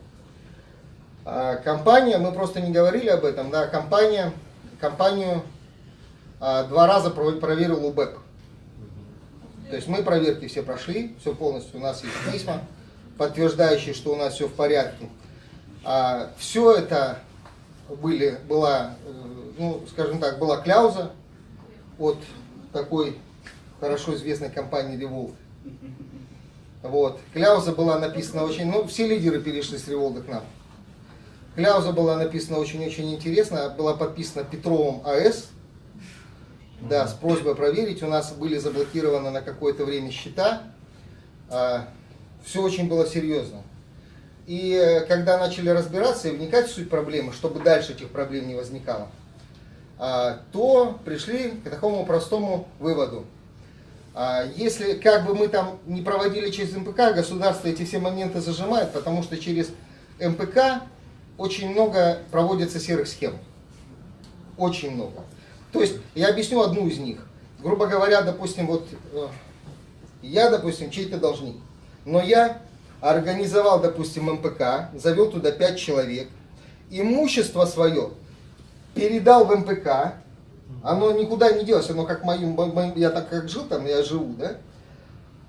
C: А, Компания, мы просто не говорили об этом, да, компания, компанию а, два раза про- проверил УБЭП. То есть мы проверки все прошли, все полностью, у нас есть письма, подтверждающие, что у нас все в порядке. А, все это были, была, э, ну, скажем так, была кляуза от такой хорошо известной компании Revolve. Вот. Кляуза была написана очень, ну, все лидеры перешли с Revolve к нам. Кляуза была написана очень-очень интересно, была подписана Петровым АС, да, с просьбой проверить. У нас были заблокированы на какое-то время счета. Все очень было серьезно. И э, когда начали разбираться и вникать в суть проблемы, чтобы дальше этих проблем не возникало, а, то пришли к такому простому выводу. А, Если как бы мы там не проводили через МПК, государство эти все моменты зажимает, потому что через МПК очень много проводится серых схем. Очень много. То есть, я объясню одну из них. грубо говоря, допустим, вот э, я, допустим, чей-то должник, но я организовал, допустим, МПК, завел туда 5 человек, имущество свое передал в МПК, оно никуда не делось, оно как моим, я так как жил там, я живу, да?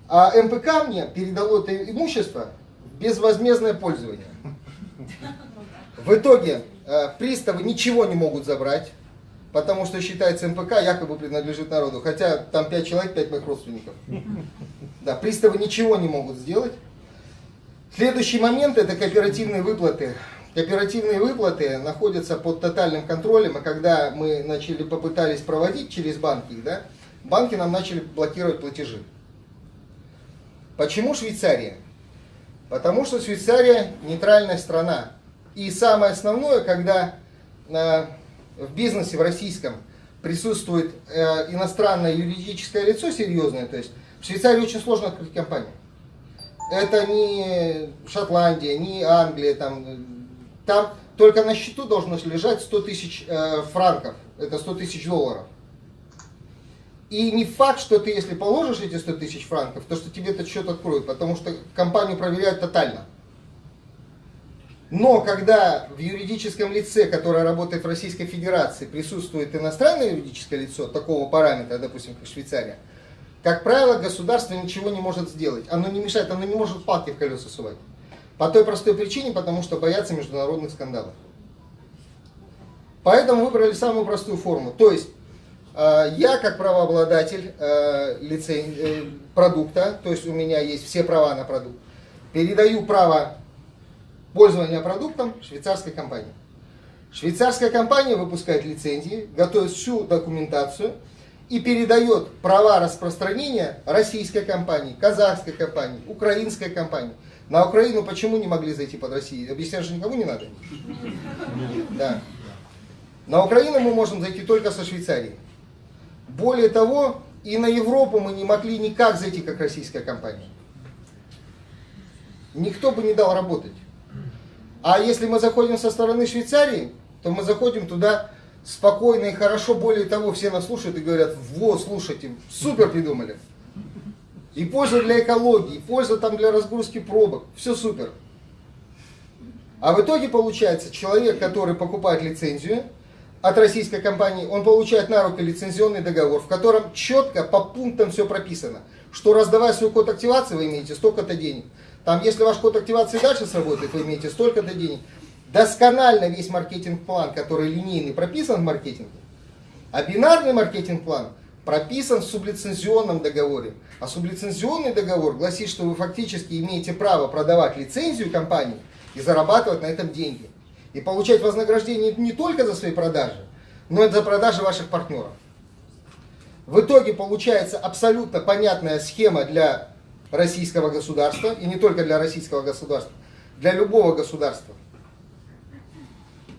C: А МПК мне передало это имущество безвозмездное пользование. В итоге э, приставы ничего не могут забрать, потому что считается МПК якобы принадлежит народу, хотя там 5 человек, 5 моих родственников. Да, приставы ничего не могут сделать. Следующий момент это кооперативные выплаты. Кооперативные выплаты находятся под тотальным контролем, и когда мы начали попытались проводить через банки, да, банки нам начали блокировать платежи. Почему Швейцария? Потому что Швейцария нейтральная страна. И самое основное, когда э, в бизнесе в российском присутствует э, иностранное юридическое лицо серьезное, то есть в Швейцарии очень сложно открыть компанию. Это не Шотландия, не Англия, там, э, там только на счету должно лежать 100 тысяч э, франков, это 100 тысяч долларов. И не факт, что ты, если положишь эти 100 тысяч франков, то что тебе этот счет откроют, потому что компанию проверяют тотально. Но когда в юридическом лице, которое работает в Российской Федерации, присутствует иностранное юридическое лицо такого параметра, допустим, как Швейцария, как правило, государство ничего не может сделать. Оно не мешает, оно не может палки в колеса сувать. По той простой причине, потому что боятся международных скандалов. Поэтому выбрали самую простую форму. То есть, э, я как правообладатель э, лицен- э, продукта, то есть у меня есть все права на продукт, передаю право пользования продуктом швейцарской компании. Швейцарская компания выпускает лицензии, готовит всю документацию и передает права распространения российской компании, казахской компании, украинской компании. На Украину почему не могли зайти под Россию? Объяснять же никому не надо. Да. На Украину мы можем зайти только со Швейцарии. Более того, и на Европу мы не могли никак зайти, как российская компания. Никто бы не дал работать. А если мы заходим со стороны Швейцарии, то мы заходим туда спокойно и хорошо. Более того, все нас слушают и говорят, вот, слушайте, супер придумали. И польза для экологии, и польза там для разгрузки пробок. Все супер. А в итоге получается, человек, который покупает лицензию от российской компании, он получает на руки лицензионный договор, в котором четко по пунктам все прописано. Что раздавая свой код активации, вы имеете столько-то денег. Там, если ваш код активации дальше сработает, вы имеете столько-то денег. Досконально весь маркетинг-план, который линейный, прописан в маркетинге. А бинарный маркетинг-план прописан в сублицензионном договоре. А сублицензионный договор гласит, что вы фактически имеете право продавать лицензию компании и зарабатывать на этом деньги. И получать вознаграждение не только за свои продажи, но и за продажи ваших партнеров. В итоге получается абсолютно понятная схема для российского государства, и не только для российского государства, для любого государства.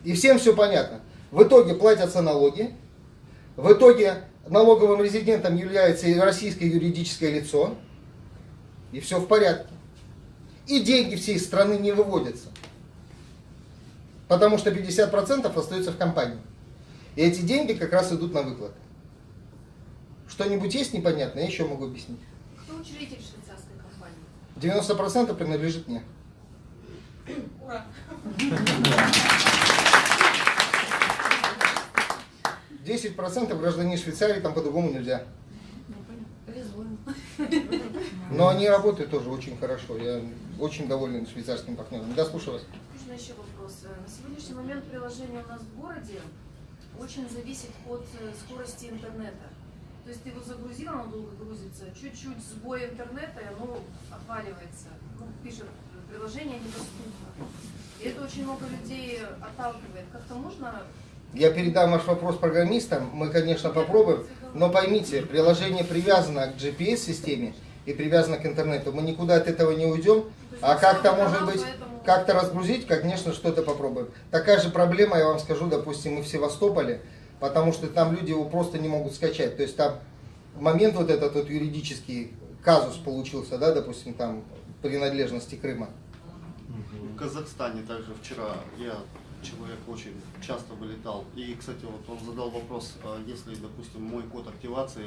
C: И всем все понятно. В итоге платятся налоги, в итоге налоговым резидентом является и российское юридическое лицо, и все в порядке. И деньги всей страны не выводятся. Потому что 50% остается в компании. И эти деньги как раз идут на выплаты. Что-нибудь есть непонятное, я еще могу объяснить.
E: Кто учредитель?
C: 90% принадлежит мне.
E: Ура!
C: 10% граждане Швейцарии, там по-другому нельзя.
E: Им.
C: Но они работают тоже очень хорошо. Я очень доволен швейцарским партнером. Да, слушаю вас.
F: Можно еще вопрос? На сегодняшний момент приложение у нас в городе очень зависит от э, скорости интернета. То есть ты его загрузил, оно долго грузится, чуть-чуть сбой интернета, и оно отваливается. Ну, пишет, приложение недоступно. И это очень много людей отталкивает. Как-то можно
C: Я передам ваш вопрос программистам. Мы, конечно, попробуем. Но поймите, приложение привязано к GPS-системе и привязано к интернету. Мы никуда от этого не уйдем. А как-то, может быть, как-то разгрузить, конечно, что-то попробуем. Такая же проблема, я вам скажу, допустим, мы в Севастополе, потому что там люди его просто не могут скачать. То есть там момент вот этот вот юридический казус получился, да, допустим, там принадлежности Крыма.
G: В Казахстане также вчера я человек очень часто вылетал. И, кстати, вот он задал вопрос, а если, допустим, мой код активации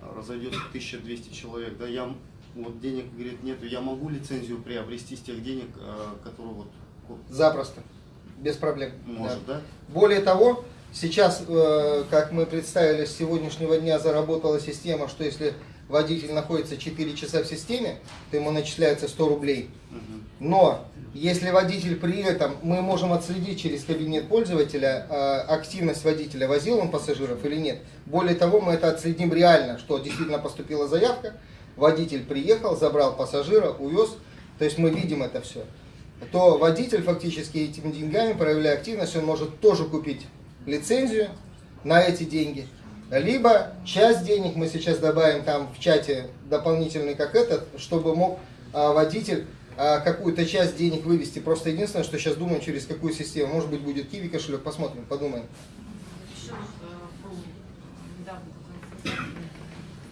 G: а, разойдется 1200 человек, да, я вот денег, говорит, нету, я могу лицензию приобрести с тех денег, а, которые вот
C: Запросто. Без проблем.
G: может,
C: Да.
G: да?
C: Более того, сейчас, э, как мы представили, с сегодняшнего дня заработала система, что если водитель находится 4 часа в системе, то ему начисляется 100 рублей. Но если водитель при этом, мы можем отследить через кабинет пользователя э, активность водителя, возил он пассажиров или нет. Более того, мы это отследим реально, что действительно поступила заявка, водитель приехал, забрал пассажира, увез, то есть мы видим это все. То водитель фактически этими деньгами, проявляя активность, он может тоже купить лицензию на эти деньги. Либо часть денег мы сейчас добавим там в чате дополнительный как этот, чтобы мог а, водитель а, какую-то часть денег вывести. Просто единственное, что сейчас думаем, через какую систему. Может быть, будет Киви кошелек, посмотрим, подумаем.
E: Э.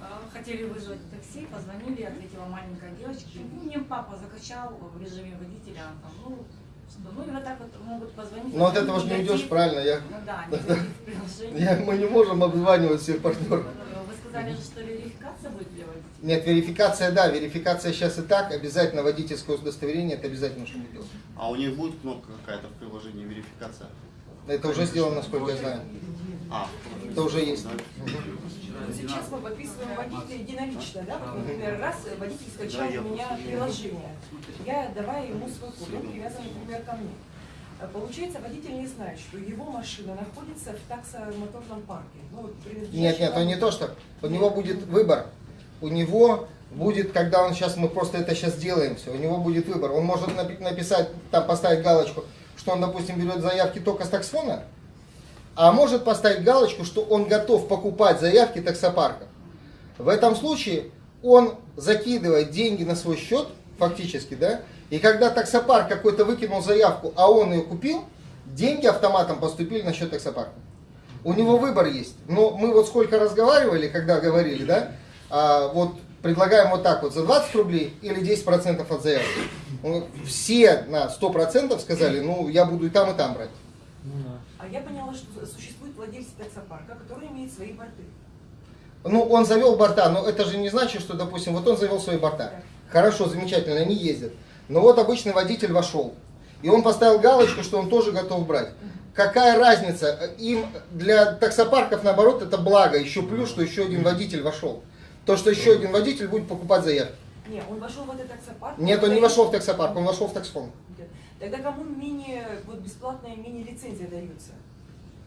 E: Э, Хотели вызвать такси, позвонили, ответила маленькая девочка. Ну, мне папа закачал в режиме водителя. Там, ну, что, ну и вот так вот могут позвонить.
C: Но от этого же не уйдешь, правильно? Я,
E: Ну да, приложении.
C: я- мы не можем обзванивать всех партнеров.
E: Вы сказали же, что верификация будет для водителя.
C: Нет, верификация, да, верификация сейчас и так, обязательно водительское удостоверение, это обязательно нужно делать.
G: А у них будет кнопка какая-то в приложении верификация?
C: Это уже сделано, насколько я знаю.
G: А,
C: Это уже есть.
G: да?
H: Сейчас мы подписываем водителя единолично, да? Вот, например, раз водитель скачал у меня приложение, я давая ему свой код, он привязан, например, ко мне. А Получается, водитель не знает, что его машина находится в таксомоторном парке. Ну,
C: Нет, нет, он не то, что у него будет выбор. У него будет, когда он сейчас, мы просто это сейчас делаем все, у него будет выбор. Он может напи- написать, там поставить галочку, что он, допустим, берет заявки только с таксфона, а может поставить галочку, что он готов покупать заявки таксопарка. В этом случае он закидывает деньги на свой счет, фактически, да, и когда таксопарк какой-то выкинул заявку, а он ее купил, деньги автоматом поступили на счет таксопарка. У него выбор есть. Но мы вот сколько разговаривали, когда говорили, да, а, вот предлагаем вот так вот, за 20 рублей или 10% от заявки. Все на 100% сказали, ну, я буду и там, и там брать.
H: А я поняла, что существует владелец таксопарка, который имеет свои борты.
C: Ну, он завел борта, но это же не значит, что, допустим, вот он завел свои борта. Хорошо, замечательно, они ездят. Но вот обычный водитель вошел, и он поставил галочку, что он тоже готов брать. Какая разница? Им для таксопарков, наоборот, это благо. Еще плюс, что еще один водитель вошел. То, что еще один водитель будет покупать заявки.
H: Не, он вошел в этот таксопарк.
C: Нет, он не вошел в таксопарк, он вошел в таксфон.
H: Тогда кому мини, вот бесплатная мини-лицензия дается?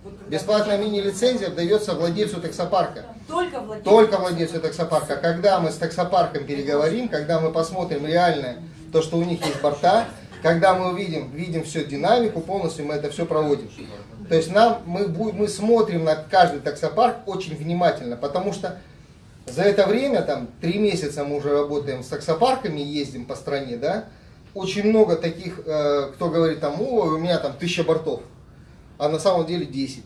H: Вот
C: Бесплатная мини-лицензия дается владельцу таксопарка.
H: Только владельцу.
C: Только владельцу таксопарка. Когда мы с таксопарком переговорим, когда мы посмотрим реально то, что у них есть борта, когда мы увидим, видим всю динамику полностью, мы это все проводим. То есть нам, мы, будем, мы смотрим на каждый таксопарк очень внимательно, потому что за это время, там, три месяца мы уже работаем с таксопарками, ездим по стране, да, очень много таких, э, кто говорит там, о, у меня там тысяча бортов, а на самом деле 10.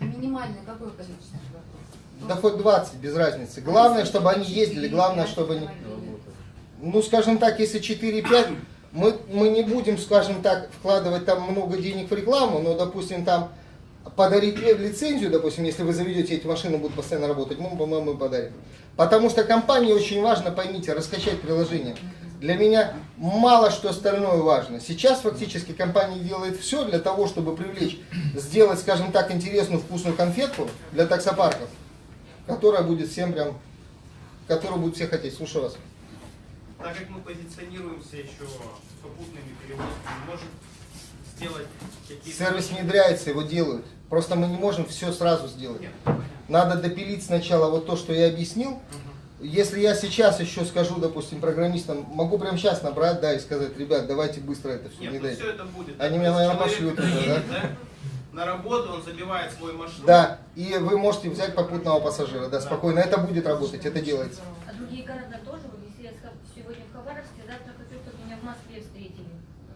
D: Минимальное какое количество бортов?
C: Да хоть 20, без разницы. Главное, чтобы они ездили, главное, чтобы они... Ну, скажем так, если 4-5, мы, мы не будем, скажем так, вкладывать там много денег в рекламу, но, допустим, там подарить лицензию, допустим, если вы заведете эти машины, будут постоянно работать, мы, мы подарим. Потому что компании очень важно, поймите, раскачать приложение. Для меня мало что остальное важно. Сейчас фактически компания делает все для того, чтобы привлечь, сделать, скажем так, интересную вкусную конфетку для таксопарков, которая будет всем прям, которую будут все хотеть. Слушаю вас.
A: Так как мы позиционируемся еще попутными перевозками, может сделать какие-то...
C: Сервис внедряется, его делают. Просто мы не можем все сразу сделать.
A: Нет.
C: Надо допилить сначала вот то, что я объяснил. Если я сейчас еще скажу, допустим, программистам, могу прямо сейчас набрать, да, и сказать, ребят, давайте быстро это все
A: Нет, ну
C: внедрять.
A: все это будет.
C: Они меня, наверное, пошлют
A: приедет, да? На работу он забивает свой маршрут.
C: Да, и вы можете взять попутного пассажира, да, спокойно. Это будет работать, это делается.
D: А другие города тоже? Вот если я сегодня в Хабаровске, завтра хочу, чтобы меня в Москве встретили.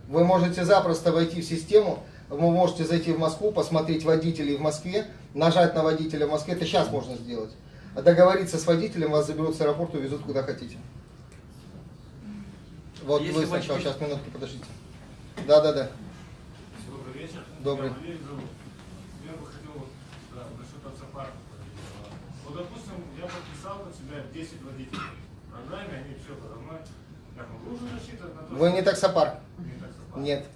C: Вы можете запросто войти в систему, вы можете зайти в Москву, посмотреть водителей в Москве, нажать на водителя в Москве, это сейчас можно сделать. А договориться с водителем, вас заберут с аэропорта, увезут куда хотите. Вот
A: Если
C: вы сначала, сейчас минутку, подождите. Да, да, да.
A: Добрый вечер.
C: Добрый.
I: Я бы хотел да, насчет таксопарка. Вот, допустим, я подписал на себя 10 водителей. Программе они все подо мной. Как он должен рассчитывать на то,
C: Вы
I: что-
C: не таксопарк?
I: Не таксопарк.
C: Нет.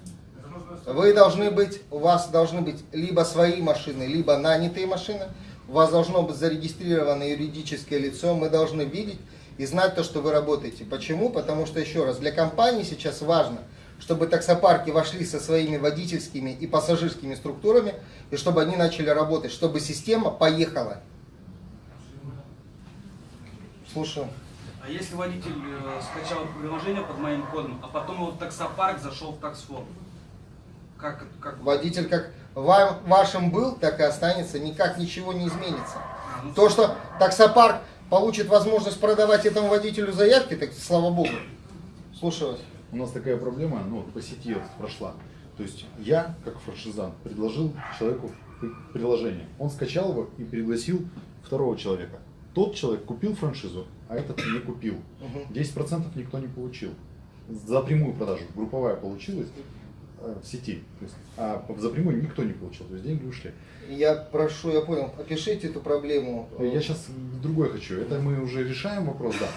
C: Вы должны быть, у вас должны быть либо свои машины, либо нанятые машины. У вас должно быть зарегистрировано юридическое лицо. Мы должны видеть и знать то, что вы работаете. Почему? Потому что, еще раз, для компании сейчас важно, чтобы таксопарки вошли со своими водительскими и пассажирскими структурами, и чтобы они начали работать, чтобы система поехала. Слушаю.
J: А если водитель э, скачал приложение под моим кодом, а потом его в таксопарк зашел в таксфон? Как, как...
C: Водитель как вам, вашим был, так и останется, никак ничего не изменится. То, что таксопарк получит возможность продавать этому водителю заявки, так слава богу. Слушаю вас.
K: У нас такая проблема, ну, по сети вот прошла. То есть я, как франшизан, предложил человеку при- приложение. Он скачал его и пригласил второго человека. Тот человек купил франшизу, а этот не купил.
C: Мгм.
K: 10% никто не получил. За прямую продажу. Групповая получилась сети. То есть, а за прямую никто не получил. То есть деньги ушли.
C: Я прошу, я понял, опишите эту проблему.
K: Я сейчас другое хочу. Это мы уже решаем вопрос, да.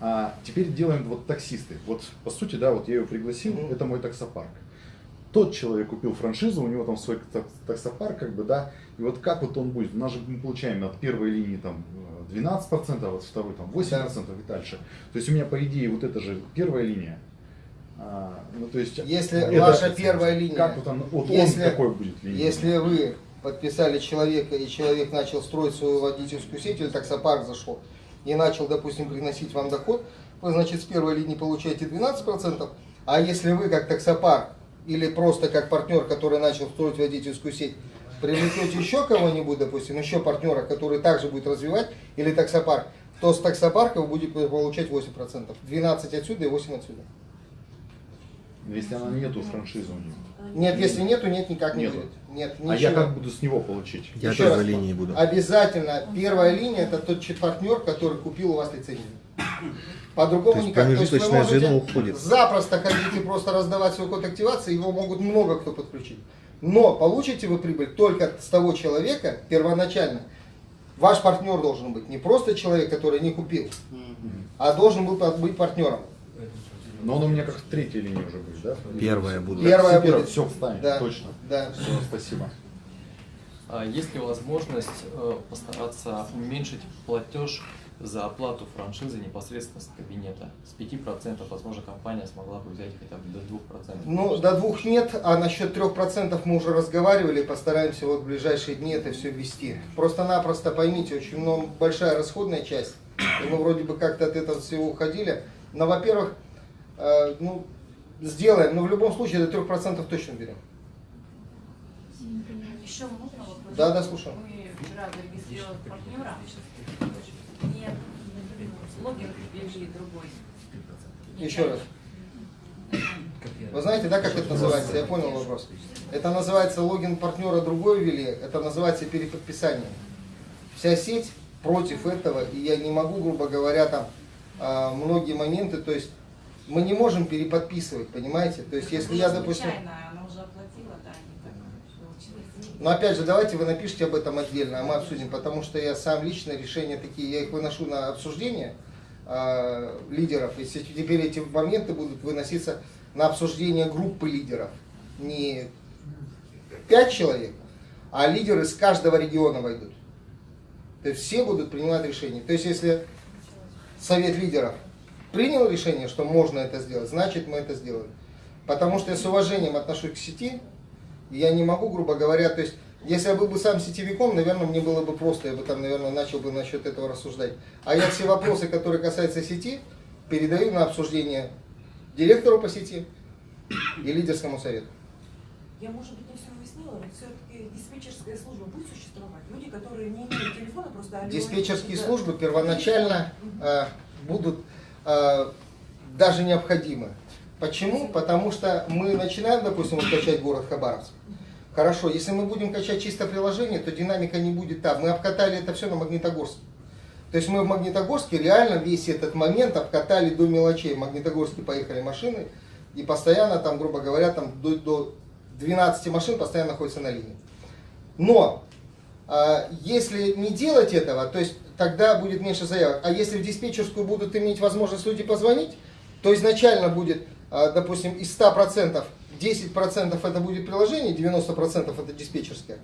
K: А теперь делаем вот таксисты. Вот по сути, да, вот я его пригласил,
C: Мгм.
K: это мой таксопарк. Тот человек купил франшизу, у него там свой так- таксопарк, как бы, да, и вот как вот он будет, у нас же мы получаем от первой линии там э, 12%, а от второй там 8% и дальше. То есть у меня, по идее, вот это же первая линия. А, ну, то есть,
C: Если
K: это-
C: ваша первая линия,
K: Как вот он, вот
C: если-
K: он какой будет линия?
C: Если вы подписали человека, и человек начал строить свою водительскую сеть, или таксопарк зашел, и начал, допустим, приносить вам доход, вы, значит, с первой линии получаете 12%, а если вы, как таксопарк, или просто как партнер, который начал строить водительскую сеть, привлекете еще кого-нибудь, допустим, еще партнера, который также будет развивать, или таксопарк, то с таксопарка вы будете получать 8%. 12 отсюда и 8 отсюда.
K: Если она нету франшизы у него.
C: Нет, если нету, нет, никак не
K: Нету.
C: будет. Нет,
K: А я как буду с него получить?
L: Я
C: Еще
L: первой
C: раз,
L: линии буду.
C: Обязательно первая линия это тот партнер, который купил у вас лицензию. По-другому
L: То есть
C: никак.
L: промежуточное
C: вы можете
L: уходит.
C: Запросто хотите просто раздавать свой код активации, его могут много кто подключить. Но получите вы прибыль только с того человека первоначально. Ваш партнер должен быть не просто человек, который не купил, а должен был быть партнером.
K: Но он у меня как в третьей линии уже будет, да?
L: Первая буду.
C: Первая
K: Все,
C: будет.
K: все встанет,
C: Да.
K: точно.
C: Да.
K: Все, спасибо.
B: А Есть ли возможность э, постараться уменьшить платеж за оплату франшизы непосредственно с кабинета? С 5%, возможно, компания смогла бы взять хотя бы до 2%.
C: Ну, до двух нет, а насчет трех процентов мы уже разговаривали, постараемся вот в ближайшие дни это все ввести. Просто-напросто поймите, очень много, большая расходная часть, и мы вроде бы как-то от этого всего уходили. Но, во-первых, ну, сделаем, но в любом случае до трех процентов точно берем.
E: Еще можно вопрос?
C: Да, да, слушаю.
E: Мы вчера зарегистрировали партнера. Нет, логин ввели другой.
C: Еще раз. Вы знаете, да, как это называется? Я понял вопрос. Это называется логин партнера другой ввели, это называется переподписание. Вся сеть против этого, и я не могу, грубо говоря, там а, многие моменты, то есть мы не можем переподписывать, понимаете? То есть если я, допустим... Но опять же, давайте вы напишите об этом отдельно, а мы обсудим, потому что я сам лично решения такие, я их выношу на обсуждение э, лидеров, и теперь эти моменты будут выноситься на обсуждение группы лидеров. Не пять человек, а лидеры с каждого региона войдут. То есть все будут принимать решения. То есть если совет лидеров принял решение, что можно это сделать, значит мы это сделаем. Потому что я с уважением отношусь к сети, и я не могу, грубо говоря, то есть, если я был бы сам сетевиком, наверное, мне было бы просто, я бы там, наверное, начал бы насчет этого рассуждать. А я все вопросы, которые касаются сети, передаю на обсуждение директору по сети и лидерскому совету.
H: Я, может быть, не все уяснила, но все-таки диспетчерская служба будет существовать? Люди, которые не имеют телефона, просто...
C: Диспетчерские службы первоначально э, будут даже необходимы. Почему? Потому что мы начинаем, допустим, качать город Хабаровск. Хорошо, если мы будем качать чисто приложение, то динамика не будет там. Мы обкатали это все на Магнитогорске. То есть мы в Магнитогорске реально весь этот момент обкатали до мелочей. В Магнитогорске поехали машины, и постоянно там, грубо говоря, там до, до 12 машин постоянно находится на линии. Но а, если не делать этого, то есть тогда будет меньше заявок. А если в диспетчерскую будут иметь возможность люди позвонить, то изначально будет, а, допустим, из 100% 10% это будет приложение, 90% это диспетчерское.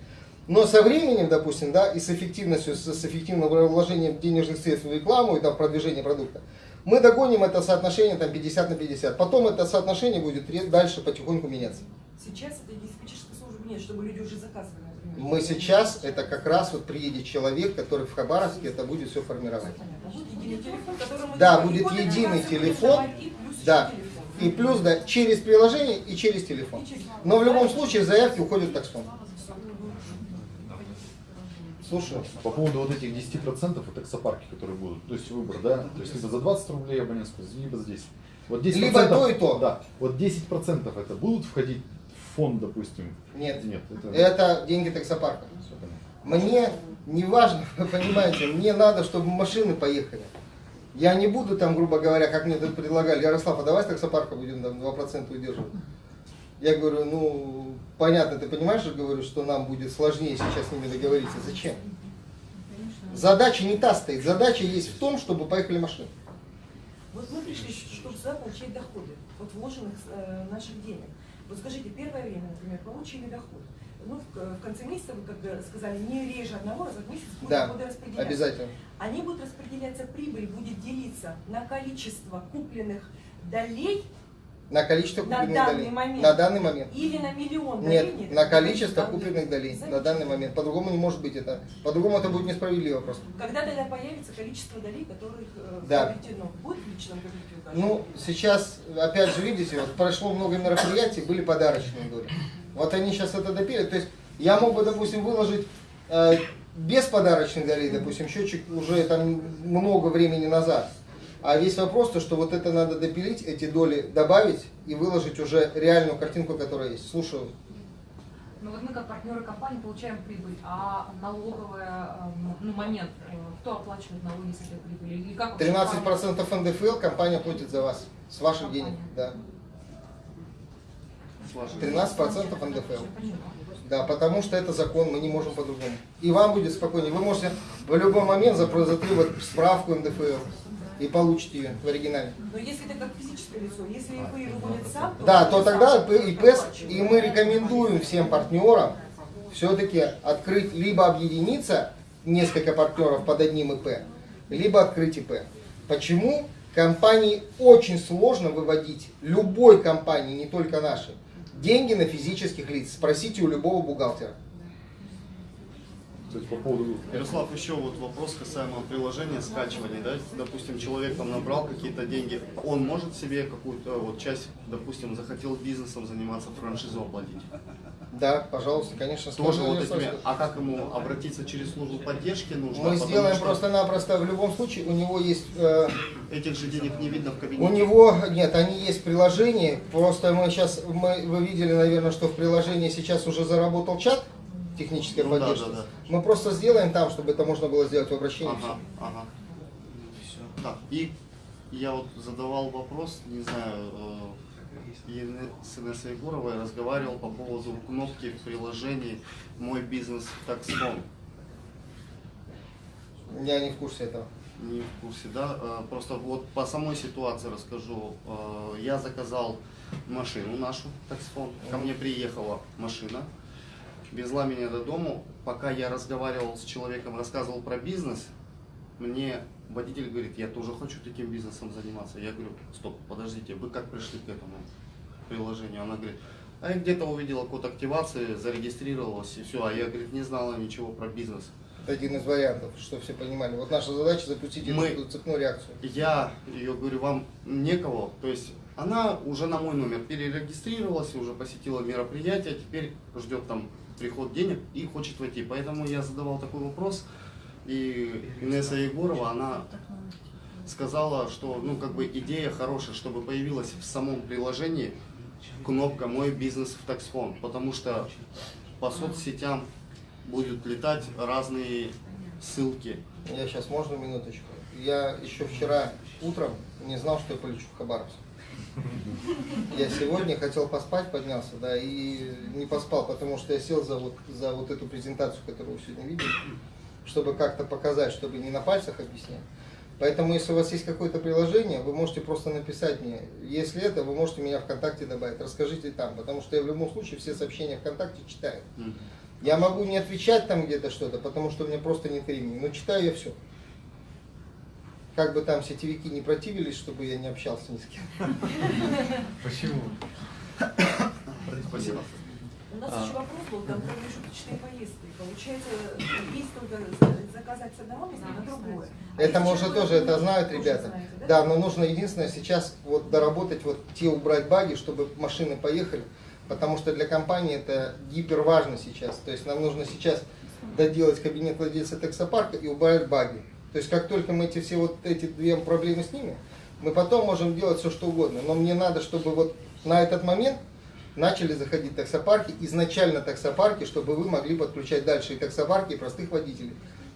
C: Но со временем, допустим, да, и с эффективностью, с, эффективным вложением денежных средств в рекламу и там, в продвижение продукта, мы догоним это соотношение там, 50 на 50. Потом это соотношение будет дальше потихоньку меняться.
H: Сейчас этой диспетчерской службы нет, чтобы люди уже заказывали.
C: Мы сейчас, это как раз вот приедет человек, который в Хабаровске это будет все формировать. Да, будет единый телефон, Да. И плюс, да, через приложение и через телефон. Но в любом случае заявки уходят в таксон. Слушаю.
K: По поводу вот этих 10% и таксопарки, которые будут, то есть выбор, да, то есть либо за 20 рублей абонентскую, либо за 10. Вот 10%,
C: Либо то и то.
K: Да, вот 10% это будут входить фонд, допустим?
C: Нет.
K: Нет, это...
C: Это деньги таксопарка. Мне не важно, вы понимаете, мне надо, чтобы машины поехали. Я не буду там, грубо говоря, как мне тут предлагали, Ярослав, а давай с таксопарка будем там 2% удерживать. Я говорю, ну, понятно, ты понимаешь, же, говорю, что нам будет сложнее сейчас с ними договориться. Зачем? Задача не та стоит. Задача есть в том, чтобы поехали машины.
H: Вот мы пришли, чтобы сюда получать доходы от вложенных э, наших денег. Вот скажите, первое время, например, получили доход. Ну, в, конце месяца, вы как сказали, не реже одного раза в месяц будут
C: Да,
H: доходы распределяться.
C: обязательно.
H: Они будут распределяться, прибыль будет делиться на количество купленных долей
C: На количество
H: на
C: купленных
H: данный
C: долей.
H: момент.
C: На данный момент.
H: или на миллион долей.
C: Нет, на количество
H: Замечательно.
C: купленных долей на данный момент. По-другому не может быть это. По-другому это будет несправедливо просто.
H: Когда тогда появится количество долей, которых э,
C: Да.
H: приобретено? Будет в личном кабинете?
C: Ну, сейчас, опять же, видите, вот прошло много мероприятий, были подарочные доли. Вот они сейчас это допилят. То есть я мог бы, допустим, выложить э, без подарочных долей, допустим, счетчик уже там много времени назад. А весь вопрос, то, что вот это надо допилить, эти доли добавить и выложить уже реальную картинку, которая есть. Слушаю.
L: Ну вот мы как партнеры компании получаем прибыль, а налоговая, эм, ну, момент, э, кто оплачивает налоги с этой прибыли? Или как вообще
C: 13% НДФЛ компания платит за вас. С ваших денег, да. 13% НДФЛ. Да, потому что это закон, мы не можем по-другому. И вам будет спокойнее. Вы можете в любой момент запро- затребовать справку НДФЛ и получите ее в оригинале.
H: Но если это как физическое лицо, если ИП выводит сам, то...
C: Да, то тогда
H: сам
C: ИП, и мы рекомендуем всем партнерам все-таки открыть, либо объединиться, несколько партнеров под одним ИП, либо открыть ИП. Почему? Компании очень сложно выводить, любой компании, не только нашей, деньги на физических лиц. Спросите у любого бухгалтера.
K: То есть по поводу...
G: Ярослав, еще вот вопрос касаемо приложения, скачивания, да, допустим, человек там набрал какие-то деньги, он может себе какую-то вот часть, допустим, захотел бизнесом заниматься, франшизу оплатить?
C: Да, пожалуйста, конечно.
G: Тоже вот этими, а как ему обратиться через службу поддержки нужно?
C: Мы сделаем
G: что
C: просто-напросто, в любом случае, у него есть... э,
G: Этих же денег не видно в кабинете.
C: У него, нет, они есть в приложении, просто мы сейчас, мы, вы видели, наверное, что в приложении сейчас уже заработал чат технической
G: Ну да,
C: поддержки.
G: да, да.
C: Мы просто сделаем там, чтобы это можно было сделать в обращении.
G: Ага, ага. Так, и я вот задавал вопрос, не знаю, э, с Инессой Егоровой разговаривал по поводу кнопки в приложении «Мой бизнес таксфон».
C: Я не в курсе этого.
G: Не в курсе, да? Э, Просто вот по самой ситуации расскажу. Э, Я заказал машину нашу, таксфон. Ко мне приехала машина, везла меня до дому. Пока я разговаривал с человеком, рассказывал про бизнес, мне водитель говорит, я тоже хочу таким бизнесом заниматься. Я говорю, стоп, подождите, вы как пришли к этому приложению? Она говорит, а я где-то увидела код активации, зарегистрировалась и все. А я, говорит, не знала ничего про бизнес.
C: Это один из вариантов, чтобы все понимали. Вот наша задача запустить
G: Мы-
C: эту цепную реакцию.
G: Я ее говорю, вам некого, то есть она уже на мой номер перерегистрировалась, уже посетила мероприятие, теперь ждет там приход денег и хочет войти. Поэтому я задавал такой вопрос, и Инесса Егорова, она сказала, что ну как бы идея хорошая, чтобы появилась в самом приложении кнопка «Мой бизнес в таксфон», потому что по соцсетям будут летать разные ссылки.
C: Я сейчас, можно минуточку? Я еще вчера утром не знал, что я полечу в Хабаровск. Я сегодня хотел поспать, поднялся, да, и не поспал, потому что я сел за вот, за вот эту презентацию, которую вы сегодня видели, чтобы как-то показать, чтобы не на пальцах объяснять. Поэтому, если у вас есть какое-то приложение, вы можете просто написать мне. Если это, вы можете меня ВКонтакте добавить. Расскажите там, потому что я в любом случае все сообщения ВКонтакте читаю. Я могу не отвечать там где-то что-то, потому что у меня просто нет времени, но читаю я все. Как бы там сетевики не противились, чтобы я не общался ни с кем.
B: Почему?
G: Спасибо.
H: У нас
B: А.
H: еще вопрос был, там промежуточные поездки. Получается, есть только за- заказать с одного места на другое. А
C: Это уже
H: человек
C: тоже это знают ребята.
H: знаете, да?
C: Да, но нужно единственное сейчас вот доработать вот те убрать баги, чтобы машины поехали, потому что для компании это гипер важно сейчас. То есть нам нужно сейчас доделать кабинет владельца таксопарка и убрать баги. То есть как только мы эти все вот эти две проблемы снимем, мы потом можем делать все что угодно. Но мне надо, чтобы вот на этот момент начали заходить таксопарки, изначально таксопарки, чтобы вы могли подключать дальше и таксопарки, и простых водителей.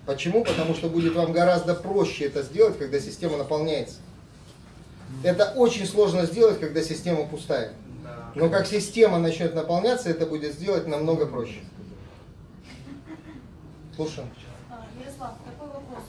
C: Почему? Потому что будет вам гораздо проще это сделать, когда система наполняется. Это очень сложно сделать, когда система пустая. Но как система начнет наполняться, это будет сделать намного проще. Слушаем.
F: А, Ярослав, такой вопрос.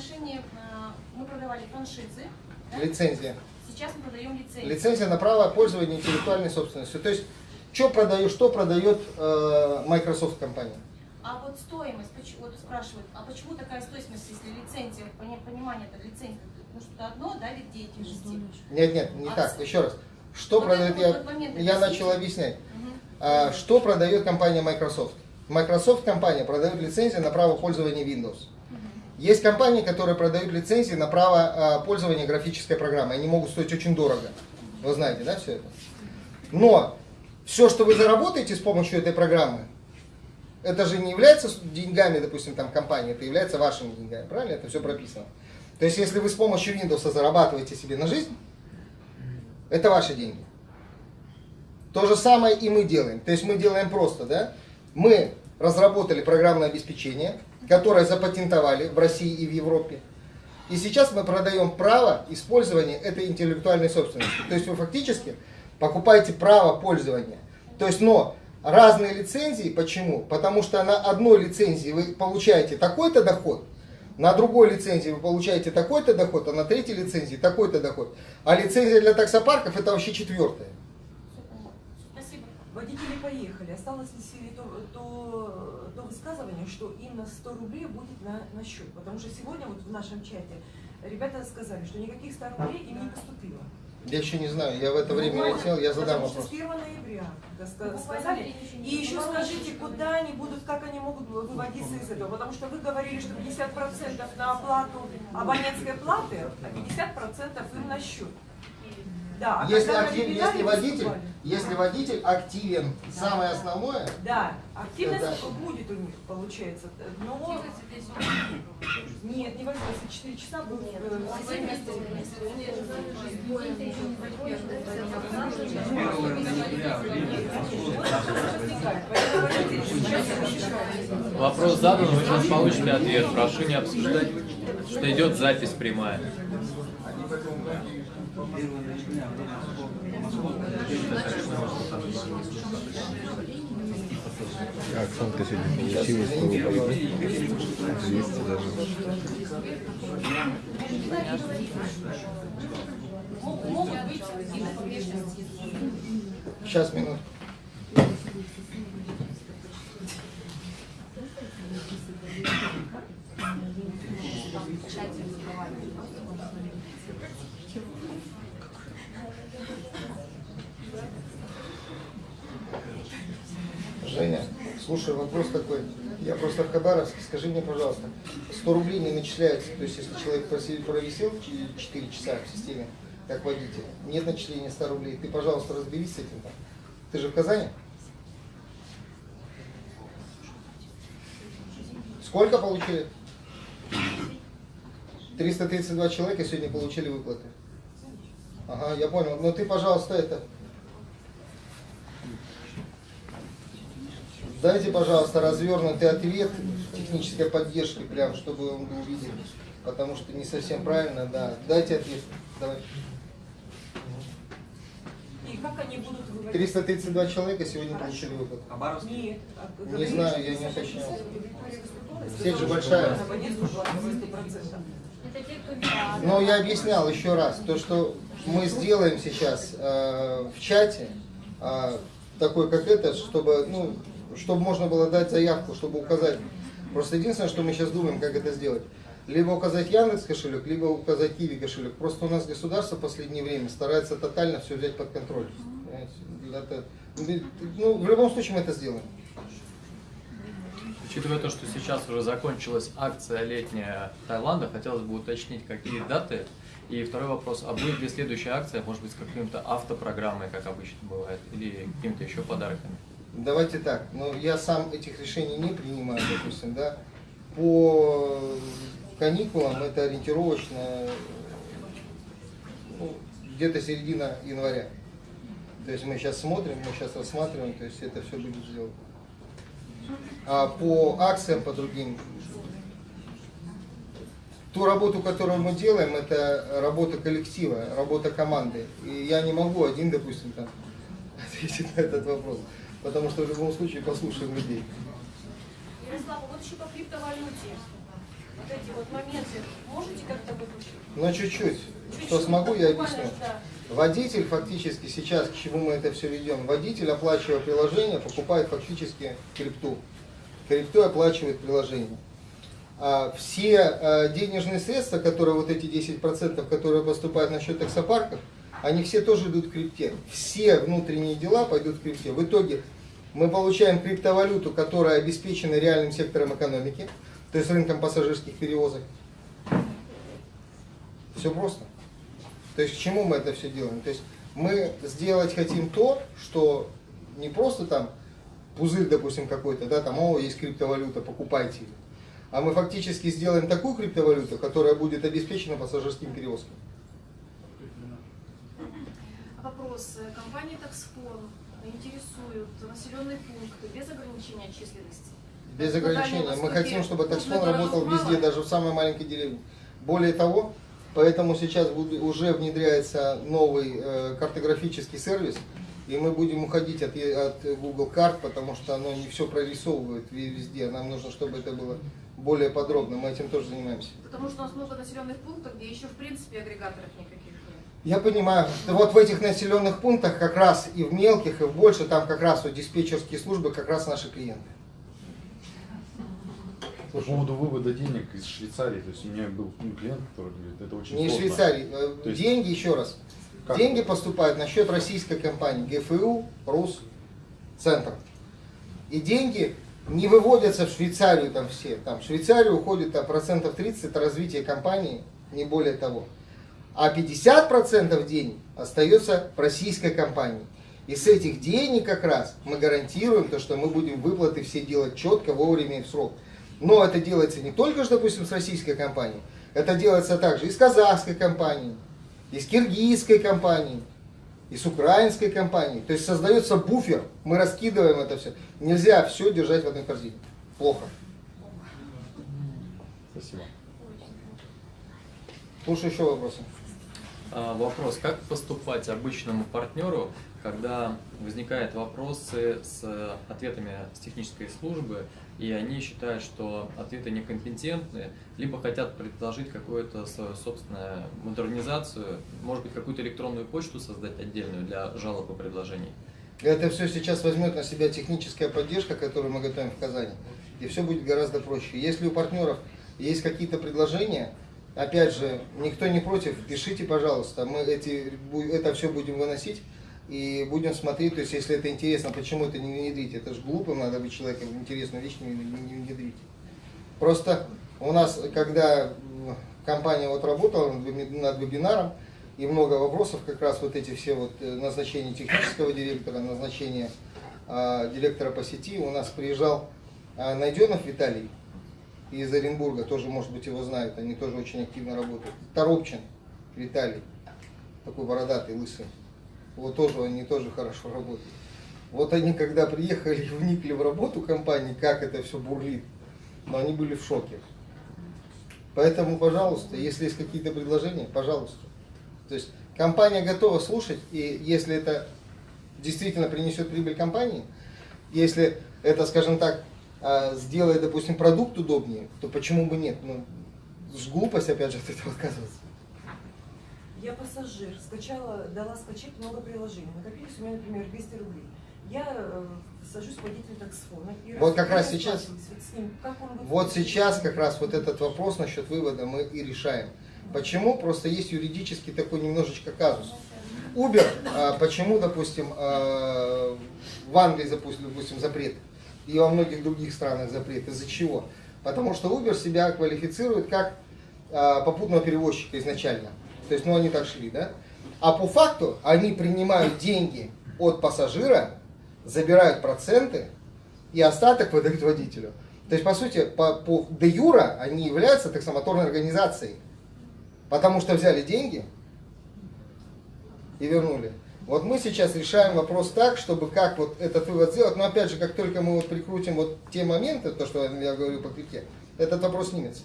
F: Отношении, а, мы продавали франшизы, да?
C: Лицензия.
F: сейчас мы продаем лицензии.
C: Лицензия на право пользования интеллектуальной собственностью. То есть, что продает, что продает э, Microsoft компания?
F: А вот стоимость, вот спрашивают, а почему такая стоимость, если лицензия, пони- понимание это лицензия, ну что-то одно, да, вид деятельности.
C: Нет, нет, не
F: А
C: так.
F: с-
C: Еще раз. Что
F: Вот
C: продает, я,
F: момент,
C: я начал объяснять.
F: Мгм.
C: А, что продает компания Microsoft? Microsoft компания продает лицензии на право пользования Windows. Есть компании, которые продают лицензии на право а, пользования графической программой. Они могут стоить очень дорого. Вы знаете, да, все это? Но все, что вы заработаете с помощью этой программы, это же не является деньгами, допустим, там компании, это является вашими деньгами, правильно? Это все прописано. То есть, если вы с помощью Windows зарабатываете себе на жизнь, это ваши деньги. То же самое и мы делаем. То есть мы делаем просто, да? Мы разработали программное обеспечение, которое запатентовали в России и в Европе. И сейчас мы продаем право использования этой интеллектуальной собственности. То есть вы фактически покупаете право пользования. То есть, но разные лицензии, почему? Потому что на одной лицензии вы получаете такой-то доход, на другой лицензии вы получаете такой-то доход, а на третьей лицензии такой-то доход. А лицензия для таксопарков это вообще четвертая.
F: Спасибо.
H: Водители поехали. Осталось ли то, то, то высказывание, что им на 100 рублей будет на, на счет? Потому что сегодня вот в нашем чате ребята сказали, что никаких 100 рублей им не поступило.
C: Я еще не знаю, я в это время летел, я задам вопрос.
H: с 1 ноября
F: Ну,
H: сказали. И еще скажите, куда они будут, как они могут выводиться из этого? Потому что вы говорили, что 50% на оплату абонентской платы, а 50% им на счет. Да, а
C: Если, актив- если, водитель, если водитель активен, самое основное,
H: Да, активность
C: Это-
H: будет у них, получается. Но... Нет, не 24 часа будет. э, семь
B: Вопрос задан, вы сейчас получите ответ. Прошу не обсуждать, что идет запись прямая.
M: А Оксанка сегодня получила 100 рублей. 200 даже.
F: Мог- Могут быть какие-то погрешности.
C: сейчас минут. Женя, слушай, вопрос такой. Я просто в Хабаровске. Скажи мне, пожалуйста, 100 рублей не начисляется, то есть если человек провисел 4 часа в системе, как водитель, нет начисления 100 рублей, ты, пожалуйста, разберись с этим. Ты же в Казани? Сколько получили? 332 человека сегодня получили выплаты. Ага, я понял. Но ты, пожалуйста, это... Дайте, пожалуйста, развернутый ответ технической поддержки, прям, чтобы он был виден. Потому что не совсем правильно, да. Дайте ответ. Давай.
H: как они будут выводить?
C: 332 человека сегодня получили выход.
H: Нет. а
C: Не знаю, я не уточнял. Сеть же большая. Но я объяснял еще раз, то, что мы сделаем сейчас э, в чате, э, такой как это, чтобы, ну, чтобы можно было дать заявку, чтобы указать. Просто единственное, что мы сейчас думаем, как это сделать. Либо указать Яндекс кошелек, либо указать Киви кошелек. Просто у нас государство в последнее время старается тотально все взять под контроль. Ну, в любом случае мы это сделаем.
B: Учитывая то, что сейчас уже закончилась акция летняя Таиланда, хотелось бы уточнить, какие даты. И второй вопрос, а будет ли следующая акция, может быть, с каким-то автопрограммой, как обычно бывает, или какими-то еще подарками?
C: Давайте так, но я сам этих решений не принимаю, допустим, да. По каникулам это ориентировочно ну, где-то середина января. То есть мы сейчас смотрим, мы сейчас рассматриваем, то есть это все будет сделано. А по акциям, по другим, ту работу, которую мы делаем, это работа коллектива, работа команды. И я не могу один, допустим, там, ответить на этот вопрос. Потому что в любом случае послушаем людей.
F: Ярослав, а вот еще по криптовалюте. Вот эти вот моменты. Можете как-то вот
C: Но чуть-чуть. Что смогу, я объясню. Водитель фактически сейчас, к чему мы это все ведем, водитель, оплачивая приложение, покупает фактически крипту. Крипту оплачивает приложение. А все а, денежные средства, которые вот эти 10%, которые поступают на счет таксопарков, они все тоже идут в крипте. Все внутренние дела пойдут в крипте. В итоге мы получаем криптовалюту, которая обеспечена реальным сектором экономики, то есть рынком пассажирских перевозок. Все просто. То есть к чему мы это все делаем? То есть мы сделать хотим то, что не просто там пузырь, допустим, какой-то, да, там, о, есть криптовалюта, покупайте ее. А мы фактически сделаем такую криптовалюту, которая будет обеспечена пассажирским перевозком.
F: Вопрос. Компания Таксфон интересуют населенные пункты без ограничения численности.
C: Без ограничения. Мы хотим, чтобы
F: крупных
C: работал
F: городов
C: везде,
F: мало.
C: даже в самой маленькой деревне. Более того, поэтому сейчас уже внедряется новый э, картографический сервис, и мы будем уходить от, от Google карт, потому что оно не все прорисовывает ве- везде. Нам нужно, чтобы это было более подробно. Мы этим тоже занимаемся.
F: Потому что у нас много населенных пунктов, где еще в принципе агрегаторов никаких.
C: Я понимаю. Вот в этих населенных пунктах как раз и в мелких, и в больше, там как раз вот диспетчерские службы, как раз наши клиенты.
K: По поводу вывода денег из Швейцарии, то есть у меня был ну, клиент, который говорит, это очень
C: Не
K: сложно.
C: Швейцарии. Э,
K: То есть-
C: Деньги, еще раз.
K: Как?
C: Деньги поступают на счет российской компании ГФУ, РУС, Центр. И деньги не выводятся в Швейцарию там все. Там в Швейцарию уходит там, процентов 30 это развитие компании, не более того. А 50% денег остается в российской компании. И с этих денег как раз мы гарантируем то, что мы будем выплаты все делать четко, вовремя и в срок. Но это делается не только, допустим, с российской компанией, это делается также и с казахской компанией, и с киргизской компанией, и с украинской компанией. То есть создается буфер, мы раскидываем это все. Нельзя все держать в одной корзине. Плохо.
K: Спасибо.
C: Слушаю еще вопросы.
B: А, Вопрос, как поступать обычному партнеру, когда возникают вопросы с ответами с технической службы, и они считают, что ответы некомпетентны, либо хотят предложить какую-то свою собственную модернизацию, может быть, какую-то электронную почту создать отдельную для жалоб и предложений?
C: Это все сейчас возьмет на себя техническая поддержка, которую мы готовим в Казани. И все будет гораздо проще. Если у партнеров есть какие-то предложения, опять же, никто не против, пишите, пожалуйста. Мы эти, это все будем выносить и будем смотреть. То есть, если это интересно, почему это не внедрить? Это же глупым надо быть человеком, интересную вещь не, не- не внедрить. Просто у нас, когда компания вот работала над веби- над вебинаром, и много вопросов, как раз вот эти все вот э, назначения технического директора, назначение а, директора по сети, у нас приезжал а, Найденов Виталий из Оренбурга, тоже, может быть, его знают, они тоже очень активно работают. Торопчин Виталий, такой бородатый, лысый. Вот тоже, они тоже хорошо работают. Вот они, когда приехали и вникли в работу компании, как это все бурлит, но они были в шоке. Поэтому, пожалуйста, если есть какие-то предложения, пожалуйста. То есть компания готова слушать, и если это действительно принесет прибыль компании, если это, скажем так, а, сделает, допустим, продукт удобнее, то почему бы нет? Ну, глупость, опять же, от этого отказываться.
H: Я пассажир, скачала, дала скачать много приложений. Накопились у меня, например, 200 рублей. Я э, сажусь к водителю таксфона. и
C: Вот как раз сейчас,
H: с ним. Как он будет
C: вот сейчас как раз вот этот вопрос насчет вывода мы и решаем. Почему? Просто есть юридический такой немножечко казус. Uber, а, почему, допустим, а, в Англии, допустим, запрет, и во многих других странах запрет. Из-за чего? Потому что Uber себя квалифицирует как а, попутного перевозчика изначально. То есть, ну, они так шли, да? А по факту они принимают деньги от пассажира, забирают проценты, и остаток выдают водителю. То есть, по сути, по, по де юра они являются таксомоторной организацией. Потому что взяли деньги и вернули. Вот мы сейчас решаем вопрос так, чтобы как вот этот вывод сделать. Но опять же, как только мы вот прикрутим вот те моменты, то, что я говорю по клике, этот вопрос снимется.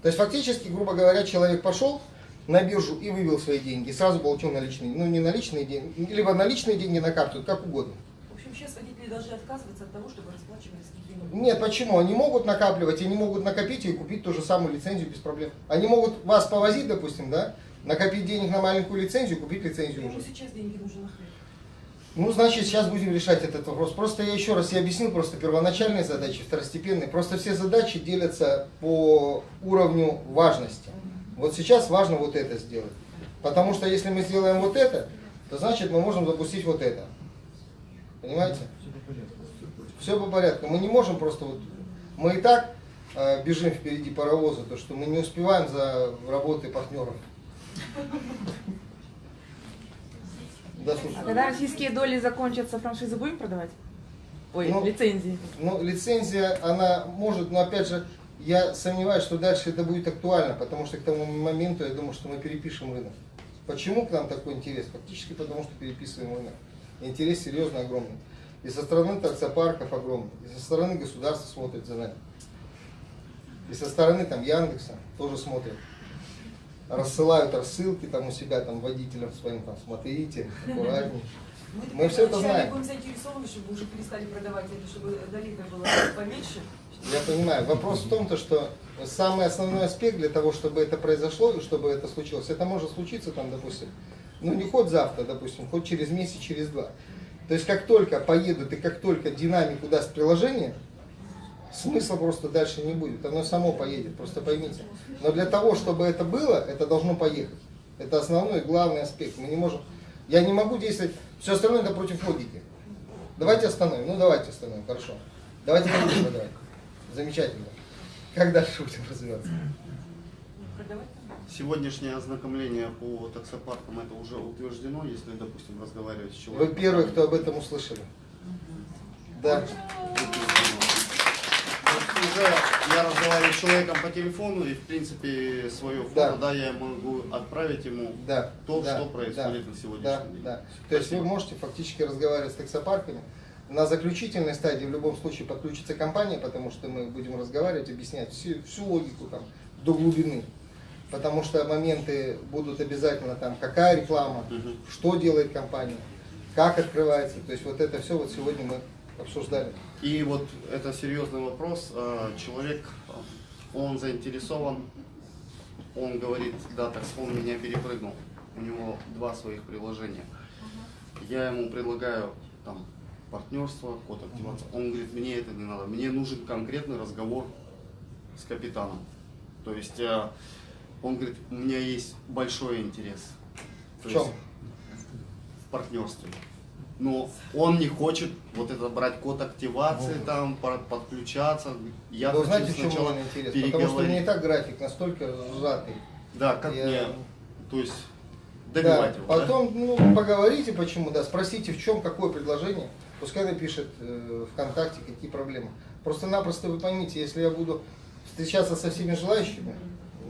C: То есть фактически, грубо говоря, человек пошел на биржу и вывел свои деньги, и сразу получил наличные, ну не наличные деньги, либо наличные деньги на карту, как угодно.
H: В общем, сейчас водители должны отказываться от того, чтобы расплачивались какими-нибудь.
C: Нет, почему? Они могут накапливать, они могут накопить и купить ту же самую лицензию без проблем. Они могут вас повозить, допустим, да, накопить денег на маленькую лицензию, купить лицензию
H: Ему
C: уже.
H: сейчас деньги нужны на хлеб.
C: Ну, значит, сейчас будем решать этот вопрос. Просто я еще раз я объяснил просто первоначальные задачи, второстепенные. Просто все задачи делятся по уровню важности. Вот сейчас важно вот это сделать. Потому что если мы сделаем вот это, то значит мы можем запустить вот это. Понимаете? Все по порядку. Мы не можем просто вот... Мы и так э, бежим впереди паровоза, то что мы не успеваем за работой партнеров. Да, слушай.
N: А когда российские доли закончатся, франшизы будем продавать? Ой,
C: Ну,
N: лицензии.
C: Ну, лицензия, она может, но опять же, я сомневаюсь, что дальше это будет актуально, потому что к тому моменту я думаю, что мы перепишем рынок. Почему к нам такой интерес? Фактически потому, что переписываем рынок. Интерес серьезно огромный. И со стороны таксопарков огромный, и со стороны государства смотрит за нами. И со стороны там Яндекса тоже смотрят. Рассылают рассылки там у себя там водителям своим, там, смотрите, аккуратнее. Мы все это знаем.
H: будем заинтересованы, чтобы уже перестали продавать это, чтобы долина была поменьше.
C: Я понимаю. Вопрос в том, то, что самый основной аспект для того, чтобы это произошло и чтобы это случилось, это может случиться там, допустим, ну не хоть завтра, допустим, хоть через месяц, через два. То есть как только поедут и как только динамику даст приложение, смысла просто дальше не будет. Оно само поедет, просто поймите. Но для того, чтобы это было, это должно поехать. Это основной главный аспект. Мы не можем, я не могу действовать, все остальное это против логики. Давайте остановим, ну давайте остановим, хорошо. Давайте будем продавать. Замечательно. Как дальше будем развиваться?
G: Сегодняшнее ознакомление по таксопаркам это уже утверждено, если, допустим, разговаривать с
C: Вы
G: человеком.
C: первые, кто об этом услышали. Да.
G: Уже я разговариваю с человеком по телефону и, в принципе, свое фото,
C: Да.
G: да, я могу отправить ему
C: Да,
G: то,
C: да,
G: что происходит
C: да,
G: на сегодняшний
C: да,
G: день.
C: да. То есть вы можете фактически разговаривать с таксопарками. На заключительной стадии в любом случае подключится компания, потому что мы будем разговаривать, объяснять всю, всю логику там до глубины. Потому что моменты будут обязательно там, какая реклама,
G: Мгм.
C: что делает компания, как открывается. То есть вот это все вот сегодня мы обсуждали.
G: И вот это серьезный вопрос. А, Человек, он заинтересован, он говорит, да, так он меня перепрыгнул. У него два своих приложения. Я ему предлагаю там партнерство, код активации. Он говорит, мне это не надо, мне нужен конкретный разговор с капитаном. То есть а, он говорит, у меня есть большой интерес. То
C: В чем?
G: есть В партнерстве. Но он не хочет вот это брать код активации, там по- подключаться. Я
C: Вы
G: хочу
C: знаете, в чем
G: сначала
C: мой интерес? Потому что у
G: переговорить.
C: меня и так график настолько сжатый.
G: Да, как
C: Я-
G: мне, то есть
C: Да,
G: добивать его. да?
C: потом ну, поговорите, почему, да, спросите, в чем, какое предложение. Пускай напишет э, ВКонтакте, какие проблемы. Просто-напросто вы поймите, если я буду встречаться со всеми желающими,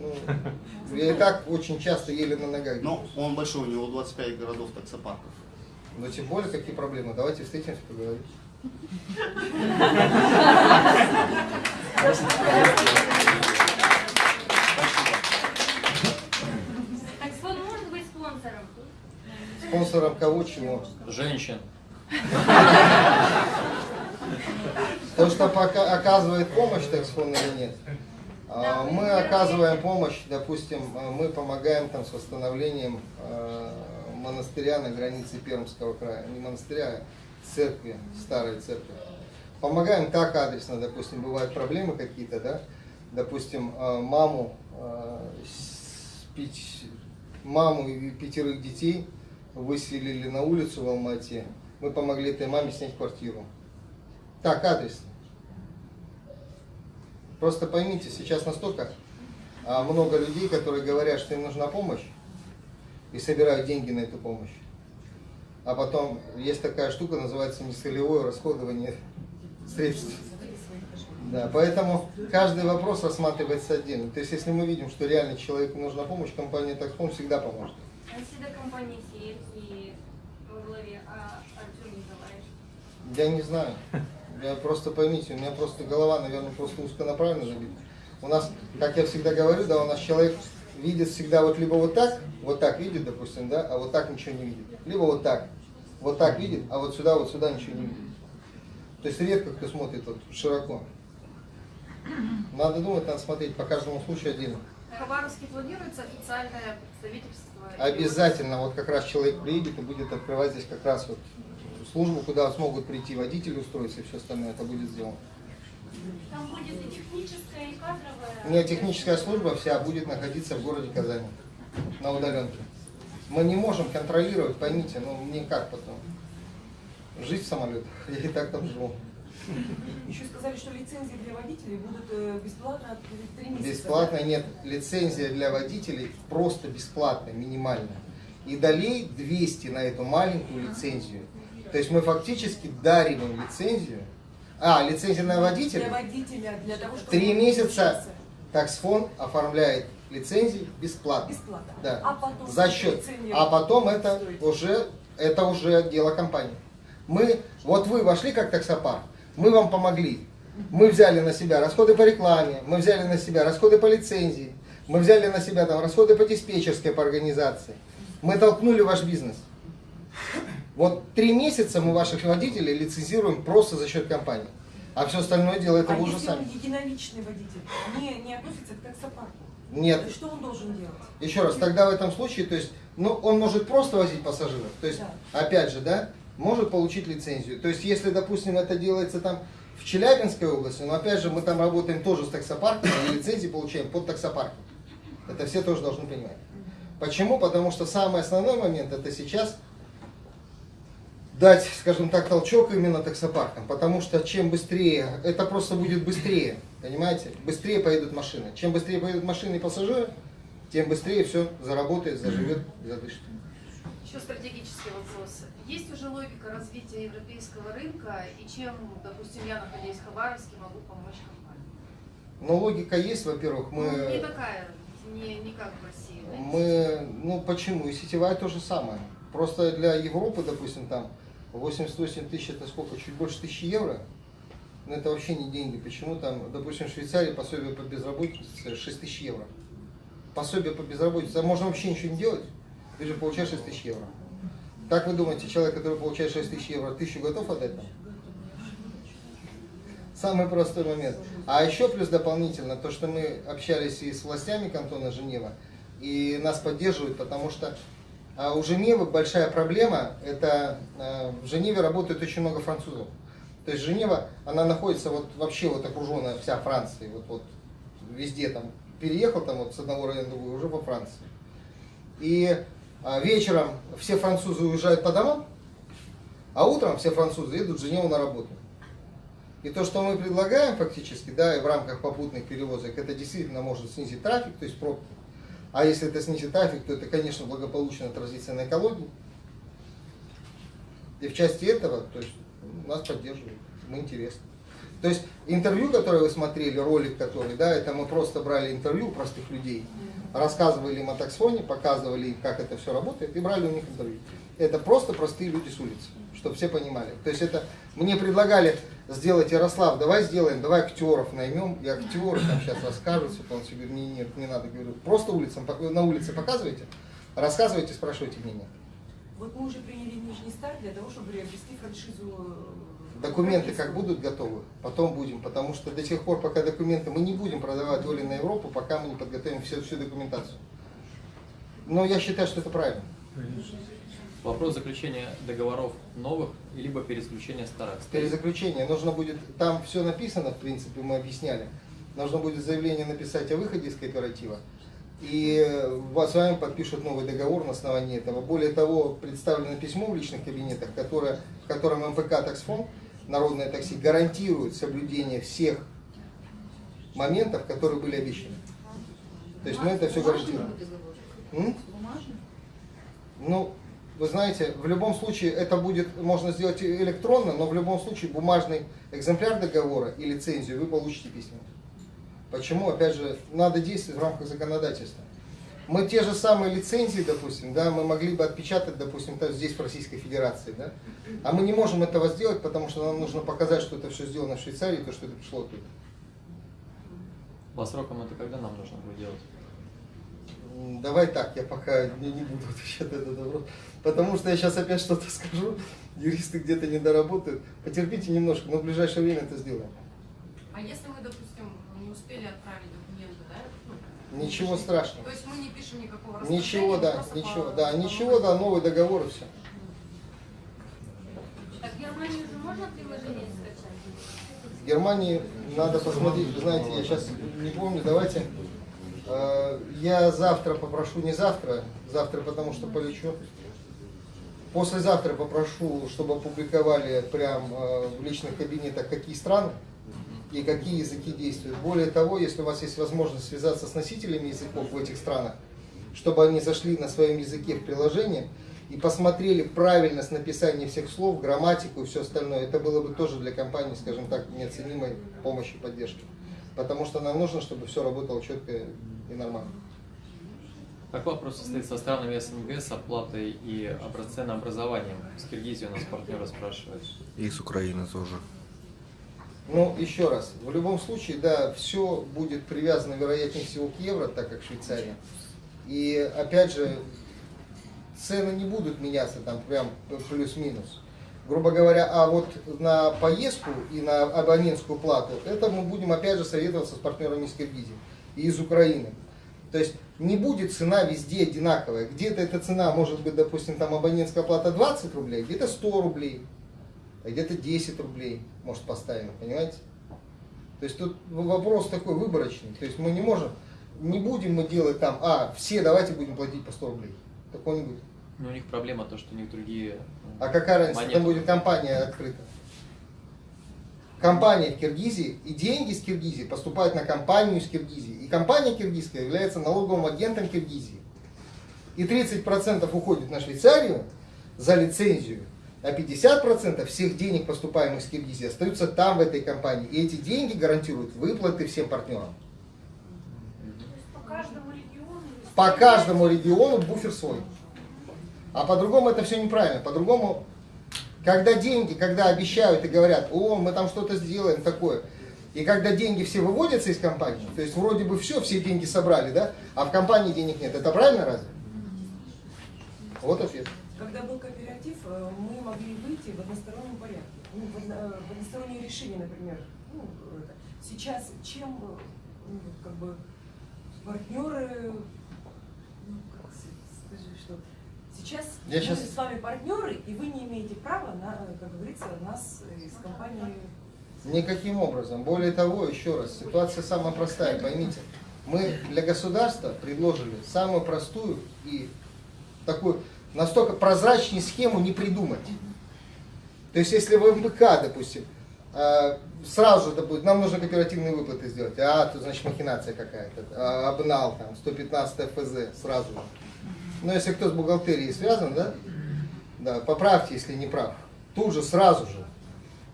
C: ну, я и так очень часто еле на ногах.
G: Но он большой, у него 25 городов таксопарков.
C: Но тем более, какие проблемы. Давайте встретимся, поговорим.
D: Таксфон может быть спонсором?
C: Спонсором кого, чего?
B: Женщин.
C: То, что пока оказывает помощь таксфон или нет. А, Мы оказываем помощь, допустим, а, мы помогаем там с восстановлением а, монастыря на границе Пермского края. Не монастыря, а церкви, старой церкви. Помогаем так адресно, допустим, бывают проблемы какие-то, да, допустим, а, маму, пяти- маму и пятерых детей выселили на улицу в Алмате. Мы помогли этой маме снять квартиру. Так, адресно. Просто поймите, сейчас настолько а, много людей, которые говорят, что им нужна помощь, и собирают деньги на эту помощь. А потом есть такая штука, называется нецелевое расходование средств. Да, поэтому каждый вопрос рассматривается отдельно. То есть, если мы видим, что реально человеку нужна помощь, компания Таксфон всегда поможет.
D: А если до компании сидит и во главе а Артем Николаевич?
C: Я не знаю. Я просто поймите, у меня просто голова, наверное, просто узконаправленно забита. У нас, как я всегда говорю, да, у нас человек видит всегда вот либо вот так, вот так видит, допустим, да, а вот так ничего не видит. Либо вот так, вот так видит, а вот сюда, вот сюда ничего не видит. То есть редко кто смотрит вот широко. Надо думать, надо смотреть по каждому случаю отдельно.
F: В Хабаровске планируется официальное представительство?
C: Обязательно, вот как раз человек приедет и будет открывать здесь как раз вот службу, куда смогут прийти водители устроиться и все остальное, это будет сделано.
D: Там будет и техническая, и кадровая.
C: У меня техническая служба вся будет находиться в городе Казани, на удаленке. Мы не можем контролировать, поймите, ну никак потом. Жить в самолетах, я и так там живу.
H: Еще сказали, что лицензии для водителей будут э, бесплатно от три месяца.
C: Бесплатно нет. Лицензия для водителей просто бесплатная, минимальная. И долей 200 на эту маленькую лицензию. То есть мы фактически дарим им лицензию. А, лицензия на
H: Для
C: водителя.
H: водителя, для того, чтобы...
C: Три месяца таксфон оформляет лицензии бесплатно.
H: Бесплатно.
C: Да.
H: А потом
C: За счет. А потом это
H: стоит.
C: уже, это уже дело компании. Мы, вот вы вошли как таксопарк, мы вам помогли. Мы взяли на себя расходы по рекламе, мы взяли на себя расходы по лицензии, мы взяли на себя там расходы по диспетчерской, по организации. Мы толкнули ваш бизнес. Вот три месяца мы ваших водителей лицензируем просто за счет компании. А все остальное дело это
H: а
C: вы уже сами.
H: единоличный водитель, не, не относится к таксопарку?
C: Нет.
H: Есть Что он должен делать?
C: Еще раз, тогда в этом случае, то есть, ну, он может просто возить пассажиров, то есть, опять же, да, может получить лицензию. То есть, если, допустим, это делается там в Челябинской области, но опять же, мы там работаем тоже с таксопарком, и лицензии получаем под таксопарком. Это все тоже должны понимать. Почему? Потому что самый основной момент это сейчас дать, скажем так, толчок именно таксопаркам. Потому что чем быстрее, это просто будет быстрее, понимаете? Быстрее поедут машины. Чем быстрее поедут машины и пассажиры, тем быстрее все заработает, заживет, задышит.
F: Еще стратегический вопрос. Есть уже логика развития европейского рынка, и чем, допустим, я, находясь в Хабаровске, могу помочь компании?
C: Но логика есть, во-первых, мы...
F: Ну, не такая, не, не как в России.
C: Мы, ну почему? И сетевая то же самое. Просто для Европы, допустим, там 88 тысяч, это сколько? Чуть больше тысячи евро. Но это вообще не деньги. Почему там, допустим, в Швейцарии пособие по безработице 6 тысяч евро. Пособие по безработице. А можно вообще ничего не делать. Ты же получаешь 6 тысяч евро. Как вы думаете, человек, который получает 6 тысяч евро, тысячу готов отдать нам? Самый простой момент. А еще плюс дополнительно, то, что мы общались и с властями кантона Женева, и нас поддерживают, потому что а, у Женевы большая проблема, это а, в Женеве работает очень много французов. То есть Женева, она находится вот вообще вот окруженная вся Францией, вот, вот везде там, переехал там вот с одного района в другой, уже по Франции. И а, вечером все французы уезжают по домам, а утром все французы едут в Женеву на работу. И то, что мы предлагаем фактически, да, и в рамках попутных перевозок, это действительно может снизить трафик, то есть пробки. А если это снизит трафик, то это, конечно, благополучно отразится на экологии. И в части этого, то есть, нас поддерживают, мы интересны. То есть интервью, которое вы смотрели, ролик который, да, это мы просто брали интервью простых людей, рассказывали им о таксфоне, показывали им, как это все работает, и брали у них интервью. Это просто простые люди с улицы, чтобы все понимали. То есть это мне предлагали сделать Ярослав, давай сделаем, давай актеров наймем, и актеры там сейчас расскажут, все полностью говорю, не, нет, не надо, говорю, просто улицам, на улице показывайте, рассказывайте, спрашивайте мнение.
H: Вот мы уже приняли нижний старт для того, чтобы приобрести франшизу. э,
C: Документы как будут готовы, потом будем, потому что до тех пор, пока документы, мы не будем продавать доли на Европу, пока мы не подготовим всю, всю документацию. Но я считаю, что это правильно.
B: Вопрос заключения договоров новых, либо перезаключения старых.
C: Перезаключение нужно будет, там все написано, в принципе, мы объясняли. Нужно будет заявление написать о выходе из кооператива. И э, вас- с вами подпишут новый договор на основании этого. Более того, представлено письмо в личных кабинетах, которое, в котором МПК Таксфонд, Народное такси, гарантирует соблюдение всех моментов, которые были обещаны. То есть мы это все гарантируем. М? Ну, вы знаете, в любом случае это будет, можно сделать электронно, но в любом случае бумажный экземпляр договора и лицензию вы получите письменно. Почему? Опять же, надо действовать в рамках законодательства. Мы те же самые лицензии, допустим, да, мы могли бы отпечатать, допустим, здесь в Российской Федерации, да, а мы не можем этого сделать, потому что нам нужно показать, что это все сделано в Швейцарии, то, что это пришло оттуда.
B: По срокам это когда нам нужно будет делать?
C: Давай так, я пока не, не буду отвечать на этот вопрос, потому что я сейчас опять что-то скажу, юристы где-то не доработают. Потерпите немножко, но в ближайшее время это сделаем.
F: А если мы, допустим, не успели отправить документы, да? ну,
C: Ничего
F: пишем-
C: страшного.
F: То есть мы не пишем никакого
C: Ничего, да, ничего,
F: по-
C: да,
F: по
C: ничего, да, новый договор и все.
D: Так в Германии уже можно приложение скачать?
C: В Германии надо посмотреть, вы знаете, я сейчас не помню, давайте. э, Я завтра попрошу, не завтра, завтра потому что полечу. Послезавтра попрошу, чтобы опубликовали прям э, в личных кабинетах, какие страны и какие языки действуют. Более того, если у вас есть возможность связаться с носителями языков в этих странах, чтобы они зашли на своем языке в приложение и посмотрели правильность написания всех слов, грамматику и все остальное, это было бы тоже для компании, скажем так, неоценимой помощи и поддержки. Потому что нам нужно, чтобы все работало четко и нормально.
B: Как вопрос состоит со странами СНГ с оплатой и обра- ценообразованием? С Киргизией у нас партнеры спрашивают.
M: И с Украины тоже.
C: Ну, еще раз, в любом случае, да, все будет привязано, вероятнее всего, к евро, так как Швейцария. И, опять же, цены не будут меняться там прям плюс-минус. Грубо говоря, а вот на поездку и на абонентскую плату, это мы будем, опять же, советоваться с партнерами из Киргизии и из Украины. То есть не будет цена везде одинаковая. Где-то эта цена может быть, допустим, там абонентская плата 20 рублей, где-то 100 рублей, а где-то 10 рублей, может, поставим, понимаете? То есть тут вопрос такой выборочный. То есть мы не можем, не будем мы делать там, а, все давайте будем платить по 100 рублей. Такого не будет.
B: Ну, у них проблема то, что у них другие...
C: А какая разница,
B: монеты.
C: там будет компания открыта. Компания в Киргизии и деньги с Киргизии поступают на компанию из Киргизии. И компания киргизская является налоговым агентом Киргизии. И 30% уходит на Швейцарию за лицензию, а 50% всех денег, поступаемых с Киргизии, остаются там, в этой компании. И эти деньги гарантируют выплаты всем партнерам.
F: По каждому региону.
C: По каждому региону буфер свой. А по-другому это все неправильно. По-другому, когда деньги, когда обещают и говорят, о, мы там что-то сделаем такое, и когда деньги все выводятся из компании, то есть вроде бы все, все деньги собрали, да, а в компании денег нет, это правильно разве? Вот ответ.
H: Когда был кооператив, э, мы могли выйти в одностороннем порядке. Ну, в, одно- в одностороннее решение, например. Ну. Сейчас чем э, ну, как бы партнеры, ну, как с- скажи, что сейчас
C: Я
H: мы
C: щас-
H: с вами партнеры, и вы не имеете права, на, э, как говорится, нас э, из компании
C: Никаким образом. Более того, еще раз, ситуация самая простая, поймите. Мы для государства предложили самую простую и такую, настолько прозрачную схему не придумать. То есть, если в МПК, допустим, э, сразу же, допустим, нам нужно кооперативные выплаты сделать, а, тут, значит, махинация какая-то, а, обнал, там, 115 ФЗ, сразу же. Но если кто с бухгалтерией связан, да, да, поправьте, если не прав, тут же, сразу же,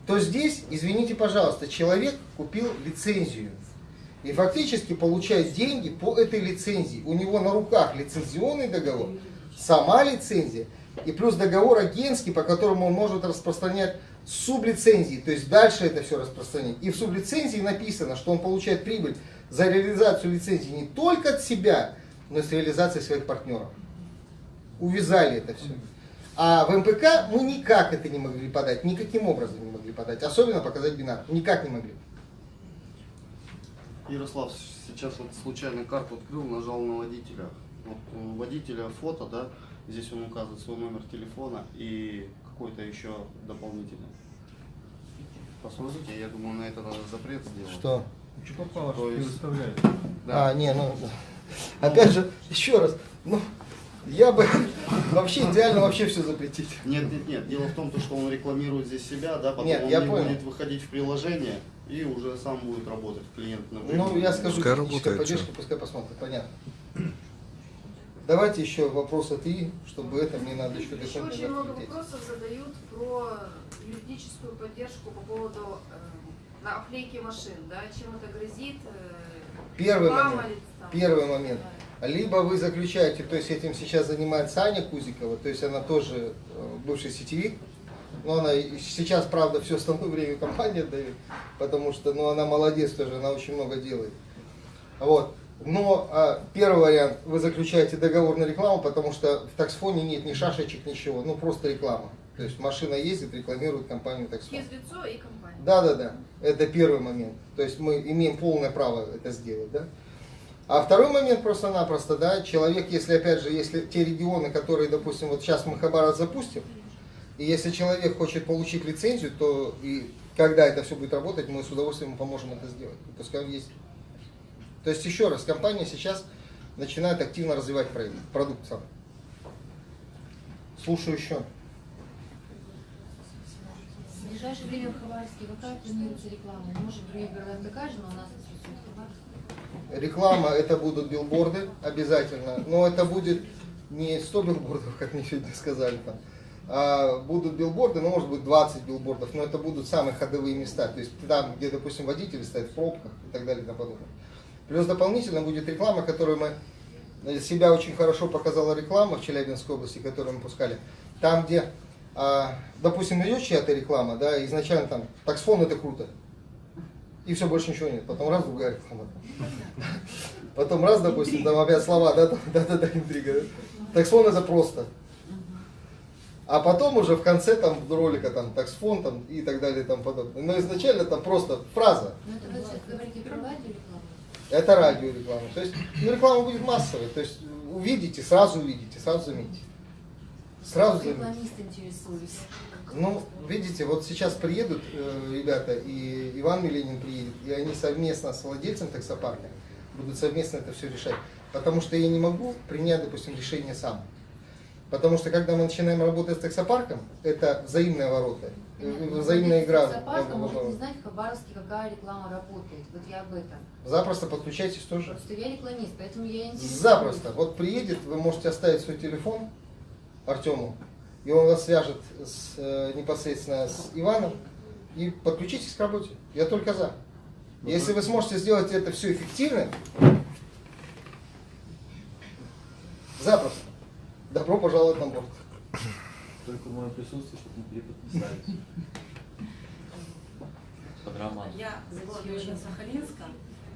C: то здесь, извините, пожалуйста, человек купил лицензию и фактически получает деньги по этой лицензии. У него на руках лицензионный договор, сама лицензия и плюс договор агентский, по которому он может распространять сублицензии, то есть дальше это все распространять. И в сублицензии написано, что он получает прибыль за реализацию лицензии не только от себя, но и с реализацией своих партнеров. Увязали это все. А в МПК мы никак это не могли подать, никаким образом не могли подать, особенно показать бинар, никак не могли.
G: Ярослав, сейчас вот случайно карту открыл, нажал на водителя. Вот у водителя фото, да, здесь он указывает свой номер телефона и какой-то еще дополнительный. Посмотрите, я думаю, на это надо запрет сделать.
C: Что?
G: Что попало,
C: что
G: предоставляет.
C: А, не, ну, опять же, еще раз, ну, я бы вообще идеально вообще все запретить.
G: Нет, нет, нет. Дело в том, то, что он рекламирует здесь себя, да, потом
C: Нет,
G: он
C: я
G: не
C: понял.
G: будет выходить в приложение и уже сам будет работать клиент на
C: Ну, я скажу,
M: Пускай работает,
C: поддержка,
M: чё.
C: пускай посмотрит, понятно. Давайте еще вопрос от И, чтобы это мне надо еще
F: Еще очень много
C: ответить.
F: вопросов задают про юридическую поддержку по поводу э, на оклейки машин, да, чем это грозит. э,
C: Первый момент.
F: там?
C: Первый момент. Либо вы заключаете, то есть этим сейчас занимается Аня Кузикова, то есть она тоже э, бывший сетевик, но она сейчас, правда, все остальное время компания дает, потому что ну, она молодец тоже, она очень много делает. Вот. Но а, первый вариант, вы заключаете договор на рекламу, потому что в таксфоне нет ни шашечек, ничего, ну просто реклама. То есть машина ездит, рекламирует компанию таксфон.
F: Физлицо и компания.
C: Да, да, да. Это первый момент. То есть мы имеем полное право это сделать, да. А второй момент просто-напросто, да, человек, если опять же, если те регионы, которые, допустим, вот сейчас мы Хабаров запустим, и если человек хочет получить лицензию, то и когда это все будет работать, мы с удовольствием поможем это сделать. Пускай он есть. То есть еще раз, компания сейчас начинает активно развивать проект, продукт сам. Слушаю еще.
O: В ближайшее время в Хабаровске какая планируется реклама? Может, примерно такая же, но у нас.
C: Реклама это будут билборды обязательно, но это будет не 100 билбордов, как мне сегодня сказали там, а будут билборды, ну может быть 20 билбордов, но это будут самые ходовые места, то есть там, где, допустим, водители стоят в пробках и так далее и тому подобное. Плюс дополнительно будет реклама, которую мы, э, себя очень хорошо показала реклама в Челябинской области, которую мы пускали, там, где, а, допустим, идет чья-то реклама, да, изначально там, таксфон это круто, и все, больше ничего нет. Потом раз другая реклама. Потом раз, допустим, там опять слова, да, да, да, да, интрига. да. Таксфон это просто. А потом уже в конце там ролика там таксфон там и так далее и тому подобное. Но изначально там просто фраза.
O: Ну, это вы говорите про радиорекламу.
C: Это радиореклама. То есть ну, реклама будет массовой. То есть увидите, сразу увидите, сразу заметите. Сразу заметите.
O: Рекламист интересуюсь.
C: Ну, видите, вот сейчас приедут э, ребята, и Иван Миленин приедет, и они совместно с владельцем таксопарка будут совместно это все решать. Потому что я не могу принять, допустим, решение сам. Потому что когда мы начинаем работать с таксопарком, это взаимные ворота, э, взаимная игра.
O: Таксопарка
C: в- в-
O: может не знать в Хабаровске, какая реклама работает. Вот я об этом.
C: Запросто подключайтесь тоже.
O: Просто я рекламист, поэтому я интересуюсь.
C: Запросто. Вот приедет, вы можете оставить свой телефон Артему, и он вас свяжет с, э, непосредственно с Иваном, и подключитесь к работе. Я только за. Если вы сможете сделать это все эффективно, запросто. Добро пожаловать на борт.
B: Только мое присутствие, чтобы не переподписались. Под роман.
E: Я из Сахалинска.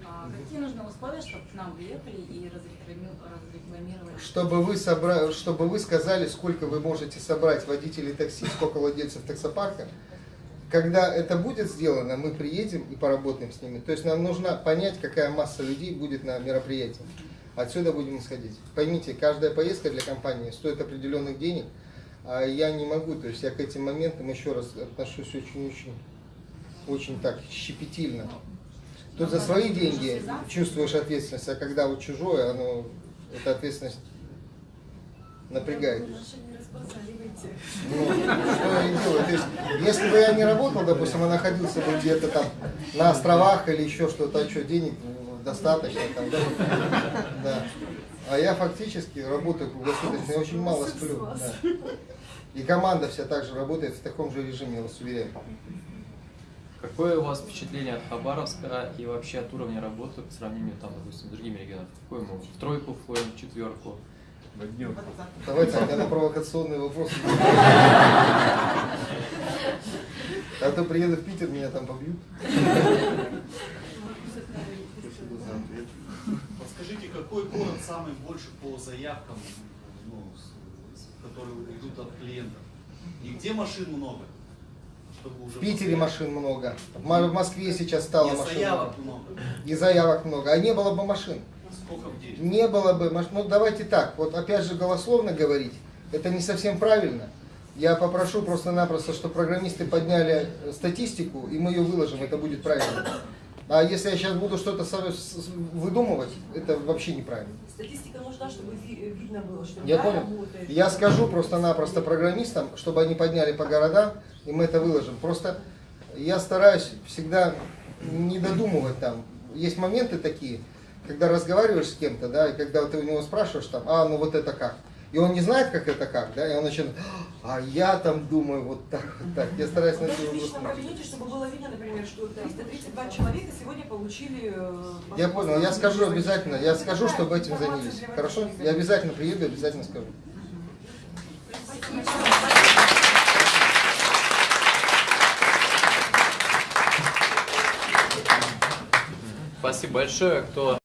E: А Какие нужны условия, чтобы к нам приехали и разреклами- разрекламировали?
C: Чтобы вы, собра... чтобы вы сказали, сколько вы можете собрать водителей такси, сколько владельцев таксопарка. Когда это будет сделано, мы приедем и поработаем с ними. То есть нам нужно понять, какая масса людей будет на мероприятии. Отсюда будем исходить. Поймите, каждая поездка для компании стоит определенных денег, а я не могу, то есть я к этим моментам еще раз отношусь очень-очень, очень так щепетильно. Тут за свои деньги чувствуешь ответственность, а когда вот чужое, оно, эта ответственность напрягает. Ну, что я делаю. То есть, если бы я не работал, допустим, а находился бы где-то там на островах или еще что-то, а что, денег ну, достаточно там, да? да. А я фактически работаю круглосуточно, я очень мало сплю. да. И команда вся также работает в таком же режиме, я вас уверяю.
B: Какое у вас впечатление от Хабаровска и вообще от уровня работы по сравнению там, допустим, с другими регионами? В какой мы в тройку входим, в четверку, в однерку?
C: Давайте тогда на провокационные вопросы. А то приеду в Питер, меня там побьют.
P: Подскажите, какой город самый больше по заявкам ну, которые идут от клиентов. И где машин много? Чтобы уже
C: В Питере машин много. В Мо- в Москве сейчас стало
P: И
C: машин
P: заявок
C: много.
P: много.
C: И заявок много. А не было бы машин.
P: Сколько в день?
C: Не было бы машин. Ну давайте так, вот опять же голословно говорить, это не совсем правильно. Я попрошу просто-напросто, чтобы программисты подняли э, статистику, и мы ее выложим, это будет правильно. А если я сейчас буду что-то выдумывать, это вообще неправильно.
H: Статистика нужна, чтобы ви- видно было, что
C: Я понял.
H: работает.
C: Я скажу просто-напросто программистам, чтобы они подняли по городам, и мы это выложим. Просто я стараюсь всегда не додумывать там. Есть моменты такие, когда разговариваешь с кем-то, да, и когда ты у него спрашиваешь там, а, ну вот это как? И он не знает, как это как, да, и он начинает, а я там думаю вот так, вот так. Я стараюсь на
H: Даже
C: это
H: в личном кабинете, чтобы было видно, например, что 332 человека сегодня получили... э,
C: Я понял, я скажу обязательно, я скажу, чтобы этим занялись. Хорошо? Я обязательно приеду, обязательно скажу.
B: Спасибо большое, кто